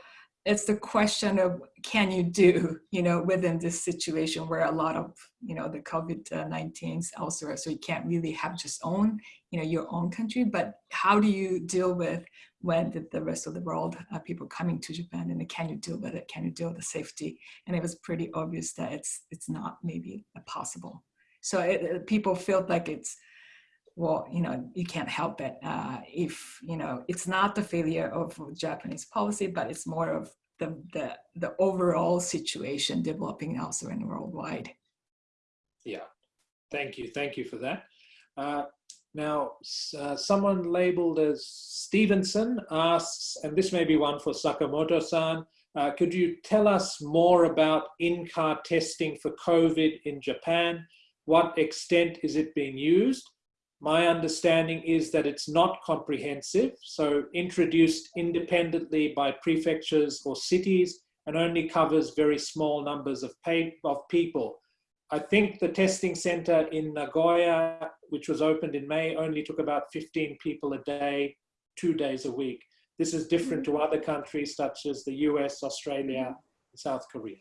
it's the question of can you do, you know, within this situation where a lot of, you know, the COVID-19 elsewhere, so you can't really have just own, you know, your own country, but how do you deal with when the, the rest of the world, uh, people coming to Japan and can you deal with it? Can you deal with the safety? And it was pretty obvious that it's, it's not maybe possible. So it, people felt like it's, well, you know, you can't help it. Uh, if, you know, it's not the failure of Japanese policy, but it's more of the, the, the overall situation developing elsewhere and worldwide. Yeah, thank you. Thank you for that. Uh, now, uh, someone labeled as Stevenson asks, and this may be one for Sakamoto-san, uh, could you tell us more about in-car testing for COVID in Japan? What extent is it being used? My understanding is that it's not comprehensive, so introduced independently by prefectures or cities and only covers very small numbers of, of people. I think the testing center in Nagoya, which was opened in May, only took about 15 people a day, two days a week. This is different mm-hmm. to other countries such as the US, Australia, South Korea.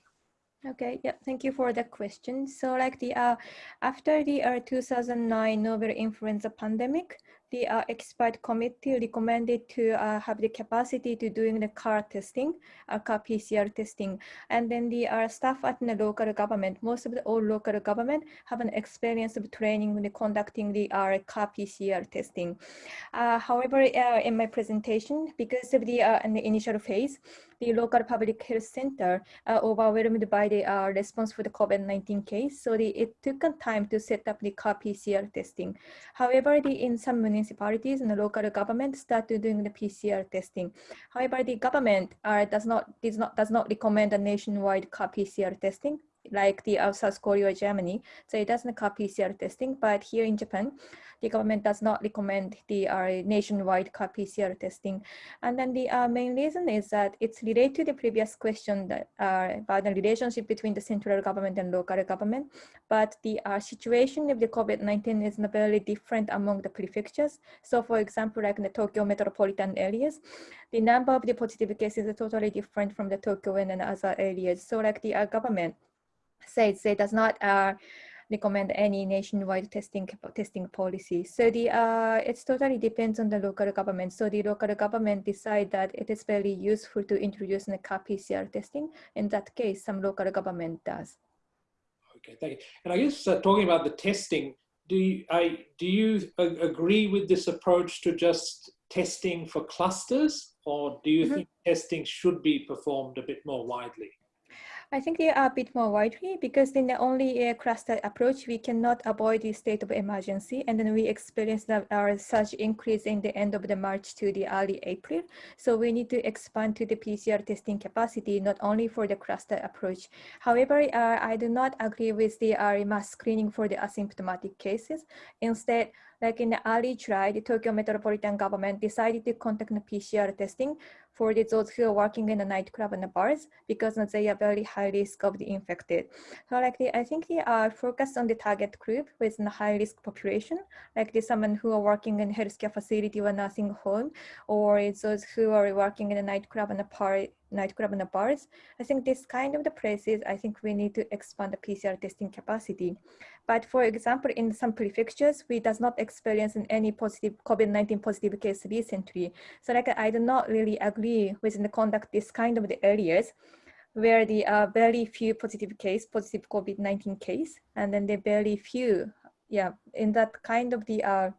Okay, yeah, thank you for the question. So like the, uh, after the uh, 2009 novel influenza pandemic, the uh, expert committee recommended to uh, have the capacity to doing the car testing, uh, car PCR testing. And then the uh, staff at the local government, most of the all local government have an experience of training when conducting the uh, car PCR testing. Uh, however, in my presentation, because of the, in the initial phase, the local public health center overwhelmed by the response for the COVID-19 case. So the, it took time to set up the car PCR testing. However, the, in some municipalities and the local government started doing the PCR testing. However, the government uh, does not does not does not recommend a nationwide PCR testing like the South Korea or Germany. So it doesn't car PCR testing, but here in Japan, the government does not recommend the uh, nationwide car PCR testing. And then the uh, main reason is that it's related to the previous question that, uh, about the relationship between the central government and local government. But the uh, situation of the COVID-19 is not very different among the prefectures. So for example, like in the Tokyo metropolitan areas, the number of the positive cases is totally different from the Tokyo and other areas. So like the uh, government says it does not uh, recommend any nationwide testing testing policy. So the uh, it's totally depends on the local government. So the local government decide that it is very useful to introduce the car PCR testing. In that case, some local government does. Okay, thank you. And I guess uh, talking about the testing, do you, I, do you agree with this approach to just testing for clusters or do you mm -hmm. think testing should be performed a bit more widely? I think they are a bit more widely because in the only uh, cluster approach, we cannot avoid the state of emergency. And then we experienced our surge increase in the end of the March to the early April. So we need to expand to the PCR testing capacity, not only for the cluster approach. However, uh, I do not agree with the uh, mass screening for the asymptomatic cases. Instead, like in the early July, the Tokyo metropolitan government decided to conduct the PCR testing for those who are working in the nightclub and the bars because they are very high risk of the infected. So like the, I think they are focused on the target group with the high risk population, like the someone who are working in healthcare facility or nursing home, or those who are working in a nightclub and a bar nightclub and the bars. I think this kind of the places, I think we need to expand the PCR testing capacity. But for example, in some prefectures, we does not experience any positive COVID-19 positive case recently. So like I do not really agree with the conduct this kind of the areas where the uh, very few positive case, positive COVID-19 case, and then the very few, yeah, in that kind of the uh,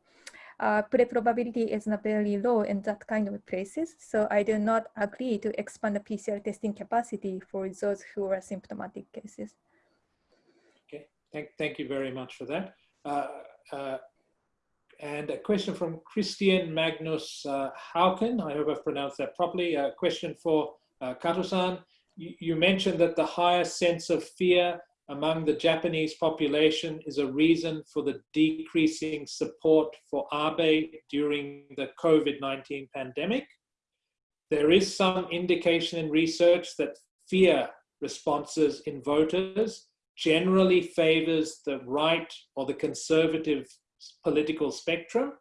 uh, pre-probability is not very low in that kind of places. So I do not agree to expand the PCR testing capacity for those who are symptomatic cases. Okay, thank, thank you very much for that. Uh, uh, and a question from Christian Magnus uh, Hauken. I hope I've pronounced that properly. A question for uh, Kato-san. You, you mentioned that the higher sense of fear among the Japanese population is a reason for the decreasing support for Abe during the COVID-19 pandemic. There is some indication in research that fear responses in voters generally favors the right or the conservative political spectrum.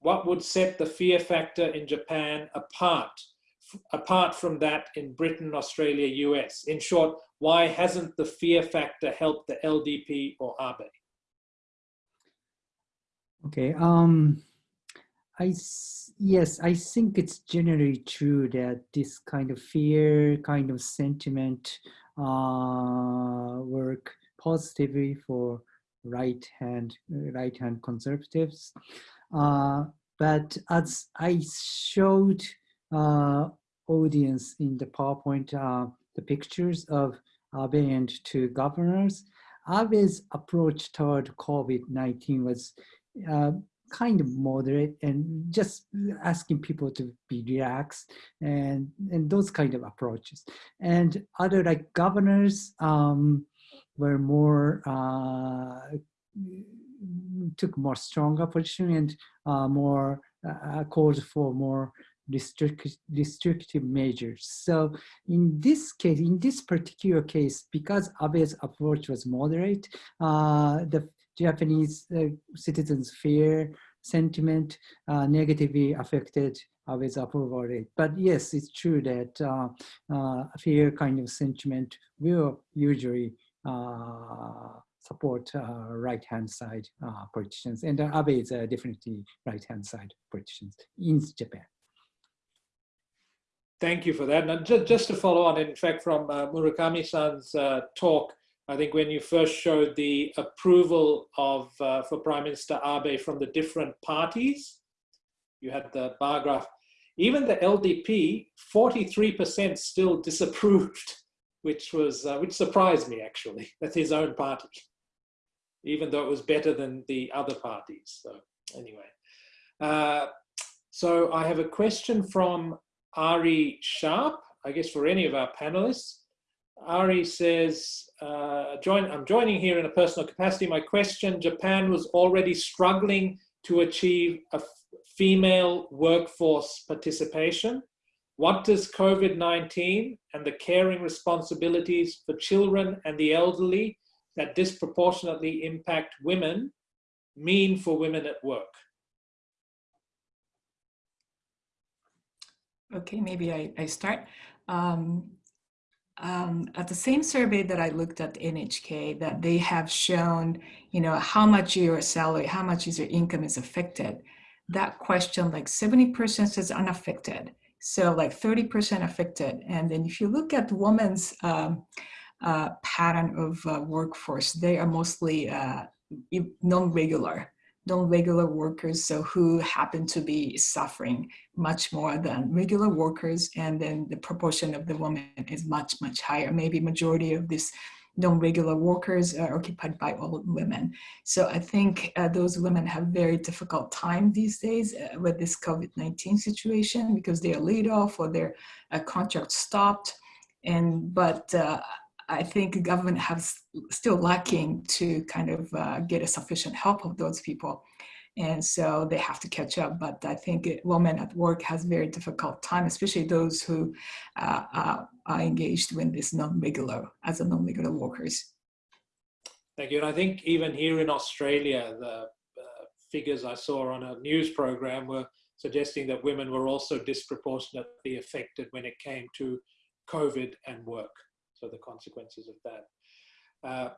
What would set the fear factor in Japan apart apart from that in Britain, Australia, US? In short, why hasn't the fear factor helped the LDP or Abe? Okay. Um, I yes, I think it's generally true that this kind of fear, kind of sentiment, uh, work positively for right hand right hand conservatives. Uh, but as I showed uh, audience in the PowerPoint uh, the pictures of Abe and two governors. Abe's approach toward COVID-19 was uh, kind of moderate and just asking people to be relaxed and, and those kind of approaches. And other like governors um, were more, uh, took more stronger position and uh, more uh, called for more restrict, restrictive measures. So in this case, in this particular case, because Abe's approach was moderate, uh, the Japanese uh, citizens' fear sentiment uh, negatively affected Abe's approval rate. But yes, it's true that uh, uh, fear kind of sentiment will usually uh, support uh, right-hand side uh, politicians. And uh, Abe is uh, definitely right-hand side politicians in Japan. Thank you for that. And just, just to follow on, in fact, from uh, Murakami-san's uh, talk, I think when you first showed the approval of uh, for Prime Minister Abe from the different parties, you had the bar graph. Even the LDP, 43% still disapproved, which was uh, which surprised me actually. That's his own party, even though it was better than the other parties. So anyway, uh, so I have a question from Ari Sharp, I guess for any of our panelists. Ari says, uh, join, I'm joining here in a personal capacity. My question, Japan was already struggling to achieve a female workforce participation. What does COVID-19 and the caring responsibilities for children and the elderly that disproportionately impact women mean for women at work? Okay, maybe I, I start. Um, um, at the same survey that I looked at NHK, that they have shown, you know, how much your salary, how much is your income is affected. That question, like 70% says unaffected. So like 30% affected. And then if you look at women's um, uh, pattern of uh, workforce, they are mostly uh, non-regular non-regular workers so who happen to be suffering much more than regular workers and then the proportion of the women is much much higher. Maybe majority of these non-regular workers are occupied by all women. So i think uh, those women have very difficult time these days uh, with this covid-19 situation because they are laid off or their uh, contract stopped. And but uh, I think the government has still lacking to kind of uh, get a sufficient help of those people. And so they have to catch up. But I think it, women at work has very difficult time, especially those who uh, uh are engaged in this non-regular, as a non-regular workers. Thank you. And I think even here in Australia, the uh, figures I saw on a news program were suggesting that women were also disproportionately affected when it came to COVID and work. So the consequences of that. Uh,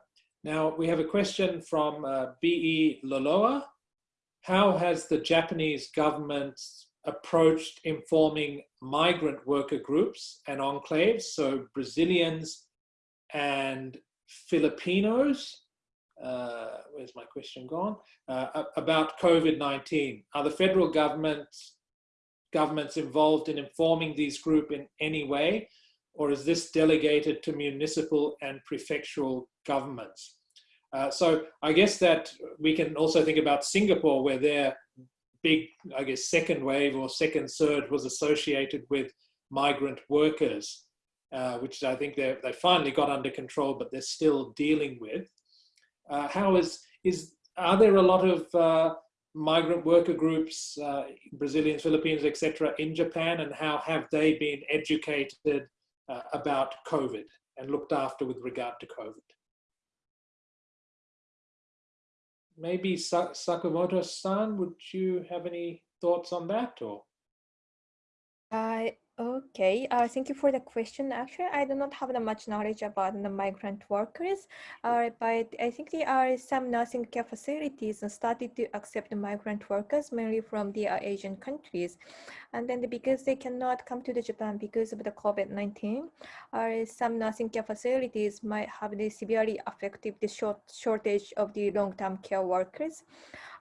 now we have a question from uh, B.E. Loloa. How has the Japanese government approached informing migrant worker groups and enclaves, so Brazilians and Filipinos, uh, where's my question gone, uh, about COVID-19? Are the federal government governments involved in informing these groups in any way, or is this delegated to municipal and prefectural governments? Uh, so I guess that we can also think about Singapore where their big, I guess, second wave or second surge was associated with migrant workers, uh, which I think they finally got under control, but they're still dealing with. Uh, how is, is, are there a lot of uh, migrant worker groups, uh, Brazilians, Philippines, etc., in Japan, and how have they been educated uh, about COVID and looked after with regard to COVID? Maybe Sakamoto-san, would you have any thoughts on that? Or uh, Okay, uh, thank you for the question. Actually, I do not have that much knowledge about the migrant workers, uh, but I think there are some nursing care facilities started to accept migrant workers, mainly from the uh, Asian countries. And then because they cannot come to the Japan because of the COVID-19, uh, some nursing care facilities might have the severely affected the short shortage of the long-term care workers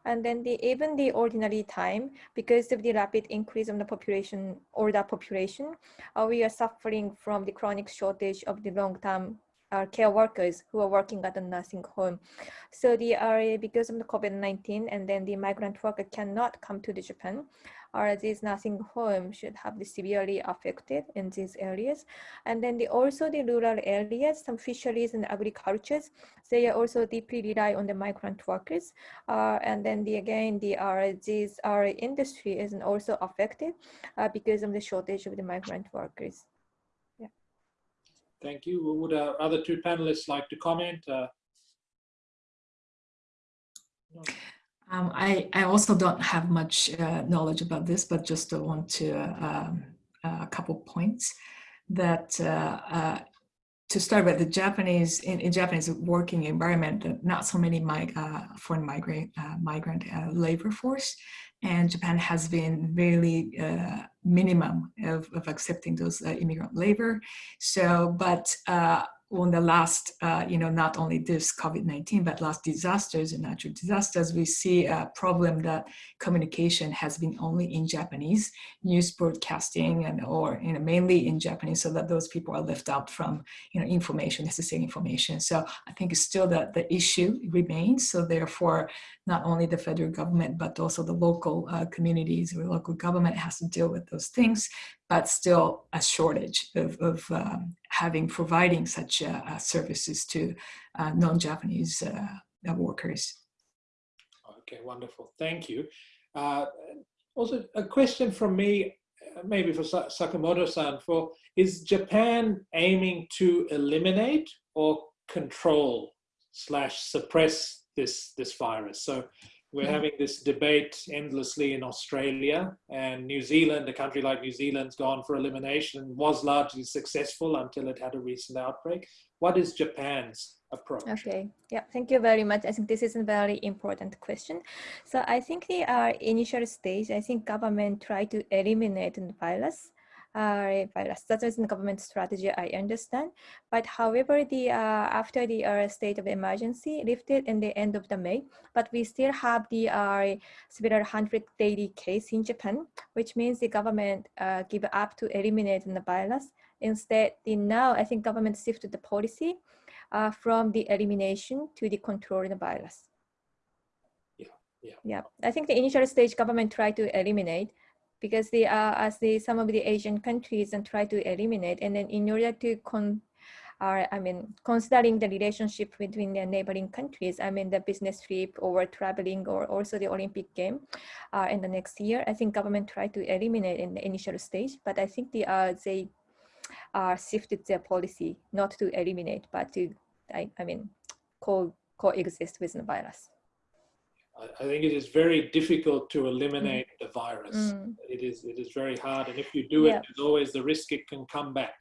and then the even the ordinary time because of the rapid increase of the population or the population uh, we are suffering from the chronic shortage of the long-term uh, care workers who are working at the nursing home. So the area because of the COVID-19 and then the migrant worker cannot come to the Japan or these nursing homes should have the severely affected in these areas. And then the, also the rural areas, some fisheries and agricultures, they are also deeply rely on the migrant workers. Uh, and then the, again, the, uh, these our industry is also affected uh, because of the shortage of the migrant workers. Yeah. Thank you. Would our other two panelists like to comment? Uh, no. Um, I, I also don't have much uh, knowledge about this, but just want to uh, um, a couple points that uh, uh, to start with the Japanese in, in Japanese working environment, not so many mig uh, foreign migrant migrant labor force, and Japan has been really minimum of, of accepting those immigrant labor. So, but on the last, uh, you know, not only this COVID-19, but last disasters and natural disasters, we see a problem that communication has been only in Japanese, news broadcasting and or, you know, mainly in Japanese so that those people are left out from, you know, information, necessary information. So I think it's still that the issue remains. So therefore, not only the federal government, but also the local uh, communities or local government has to deal with those things but still a shortage of, of um, having providing such uh, uh services to uh, non-Japanese uh, workers. Okay, wonderful. Thank you. also, a question from me, maybe for Sakamoto-san, for is Japan aiming to eliminate or control slash suppress this this virus? So we're mm. having this debate endlessly in Australia and New Zealand, a country like New Zealand's gone for elimination, was largely successful until it had a recent outbreak. What is Japan's approach? Okay, yeah, thank you very much. I think this is a very important question. So I think the uh, initial stage, I think government try to eliminate the virus uh, virus. That is the government strategy, I understand. But however, the uh, after the uh, state of emergency lifted in the end of the May, but we still have the uh, several hundred daily case in Japan, which means the government uh, give up to eliminate the virus. Instead, the now I think government shifted the policy uh, from the elimination to the control of the virus. Yeah, yeah. Yeah, I think the initial stage government tried to eliminate, because they are as the some of the Asian countries and try to eliminate and then in order to con are, I mean, considering the relationship between the neighboring countries, I mean, the business trip or traveling or also the Olympic game uh, in the next year, I think government tried to eliminate in the initial stage, but I think the, uh, they uh, shifted their policy not to eliminate, but to, I, I mean, co coexist with the virus. I think it is very difficult to eliminate mm. the virus. Mm. It is it is very hard, and if you do it, there's always the risk it can come back.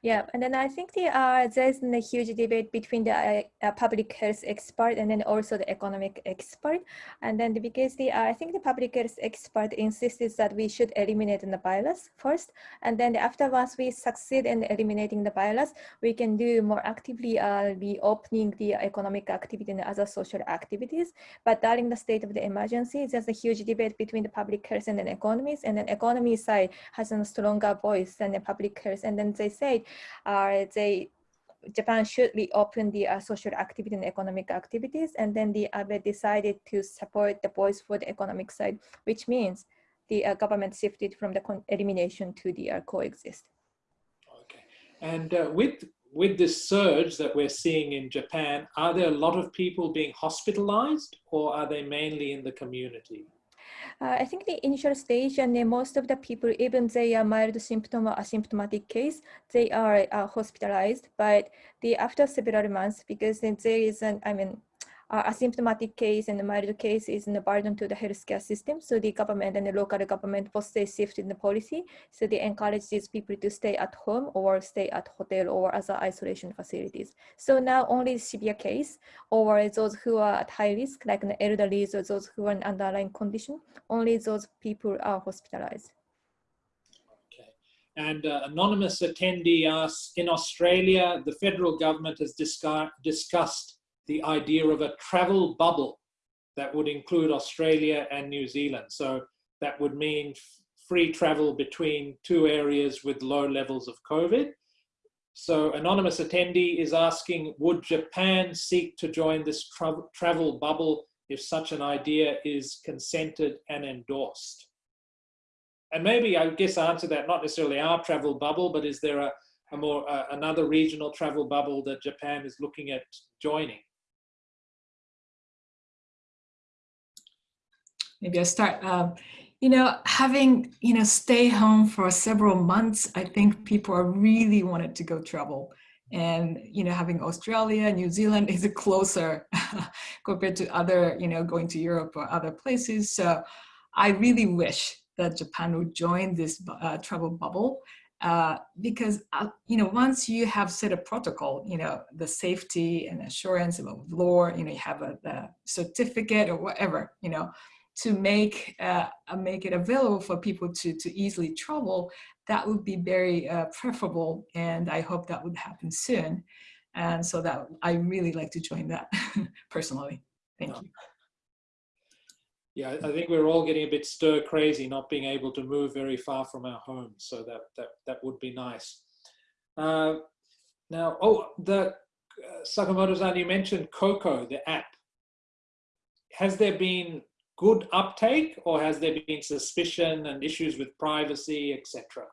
Yeah, and then I think the uh, there's a huge debate between the uh, uh, public health expert and then also the economic expert, and then the, because the uh, I think the public health expert insists that we should eliminate the virus first, and then after once we succeed in eliminating the virus, we can do more actively uh, reopening the economic activity and other social activities. But during the state of the emergency, there's a huge debate between the public health and the economies, and then economy side has a stronger voice than the public health, and then they say uh, they Japan should reopen the uh, social activity and economic activities. And then the Abe decided to support the voice for the economic side, which means the uh, government shifted from the elimination to the uh, coexist. Okay. And uh, with, with this surge that we're seeing in Japan, are there a lot of people being hospitalized or are they mainly in the community? Uh, I think the initial stage and most of the people, even they are mild symptom or asymptomatic case, they are uh, hospitalized. But the after several months, because there is an, I mean, uh, asymptomatic case and the mild case is a burden to the healthcare system. So the government and the local government both shift in the policy. So they encourage these people to stay at home or stay at hotel or other isolation facilities. So now only severe case or those who are at high risk, like the elderly or those who are in underlying condition, only those people are hospitalized. Okay. And uh, anonymous attendee asks, in Australia, the federal government has discussed the idea of a travel bubble that would include Australia and New Zealand. So that would mean free travel between two areas with low levels of COVID. So anonymous attendee is asking, would Japan seek to join this tra travel bubble if such an idea is consented and endorsed? And maybe I guess answer that, not necessarily our travel bubble, but is there a, a more uh, another regional travel bubble that Japan is looking at joining? Maybe I start. Uh, you know, having, you know, stay home for several months, I think people are really wanted to go travel. And, you know, having Australia, New Zealand is a closer compared to other, you know, going to Europe or other places. So I really wish that Japan would join this uh, travel bubble uh, because, uh, you know, once you have set a protocol, you know, the safety and assurance of law, you know, you have a, a certificate or whatever, you know, to make uh, uh, make it available for people to to easily travel, that would be very uh, preferable, and I hope that would happen soon. And so that I really like to join that personally. Thank you. Yeah, I think we're all getting a bit stir crazy, not being able to move very far from our homes. So that that that would be nice. Uh, now, oh, the uh, Sakamoto-san, you mentioned COCOA, the app. Has there been good uptake or has there been suspicion and issues with privacy, etc.?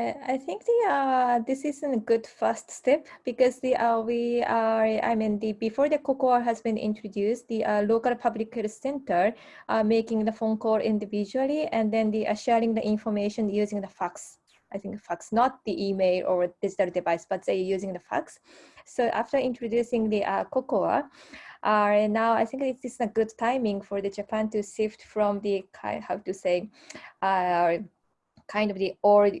I think the uh, this is a good first step because the uh, we are I mean the before the COCOA has been introduced the uh, local public health center uh, making the phone call individually and then the uh, sharing the information using the fax I think fax not the email or digital device but they using the fax. So after introducing the uh, COCOA uh, now I think it is a good timing for the Japan to shift from the how to say uh, kind of the old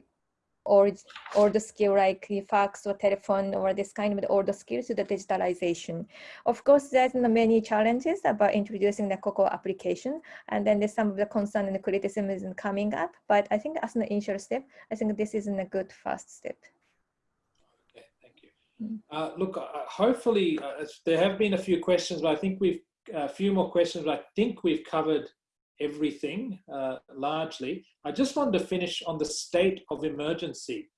or or the skill like fax or telephone or this kind of the older skills to the digitalization. Of course, there's many challenges about introducing the COCOA application, and then there's some of the concern and the criticism is coming up. But I think as an initial step, I think this is a good first step. Okay, thank you. Mm. Uh, look, uh, hopefully uh, there have been a few questions, but I think we've a few more questions. But I think we've covered everything uh, largely. I just wanted to finish on the state of emergency.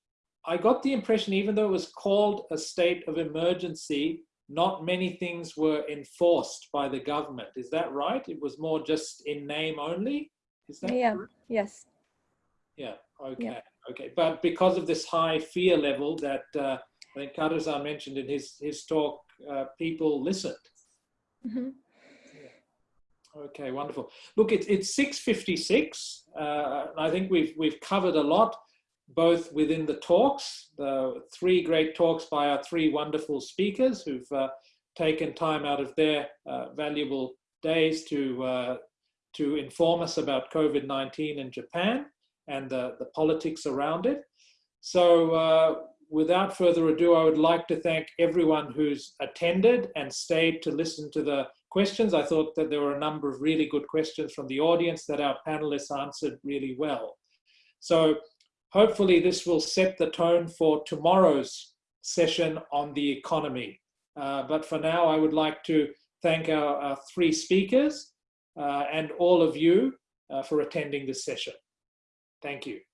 I got the impression, even though it was called a state of emergency, not many things were enforced by the government. Is that right? It was more just in name only? Is that Yeah, yes. Yeah, okay, yeah. okay. But because of this high fear level that uh, I think Kato-san mentioned in his, his talk, uh, people listened. Mm -hmm. Okay, wonderful. Look, it's, it's 6.56. Uh, I think we've, we've covered a lot, both within the talks, the three great talks by our three wonderful speakers who've uh, taken time out of their uh, valuable days to, uh, to inform us about COVID-19 in Japan and the, the politics around it. So uh, without further ado, I would like to thank everyone who's attended and stayed to listen to the questions. I thought that there were a number of really good questions from the audience that our panelists answered really well. So hopefully this will set the tone for tomorrow's session on the economy. Uh, but for now, I would like to thank our, our three speakers uh, and all of you uh, for attending this session. Thank you.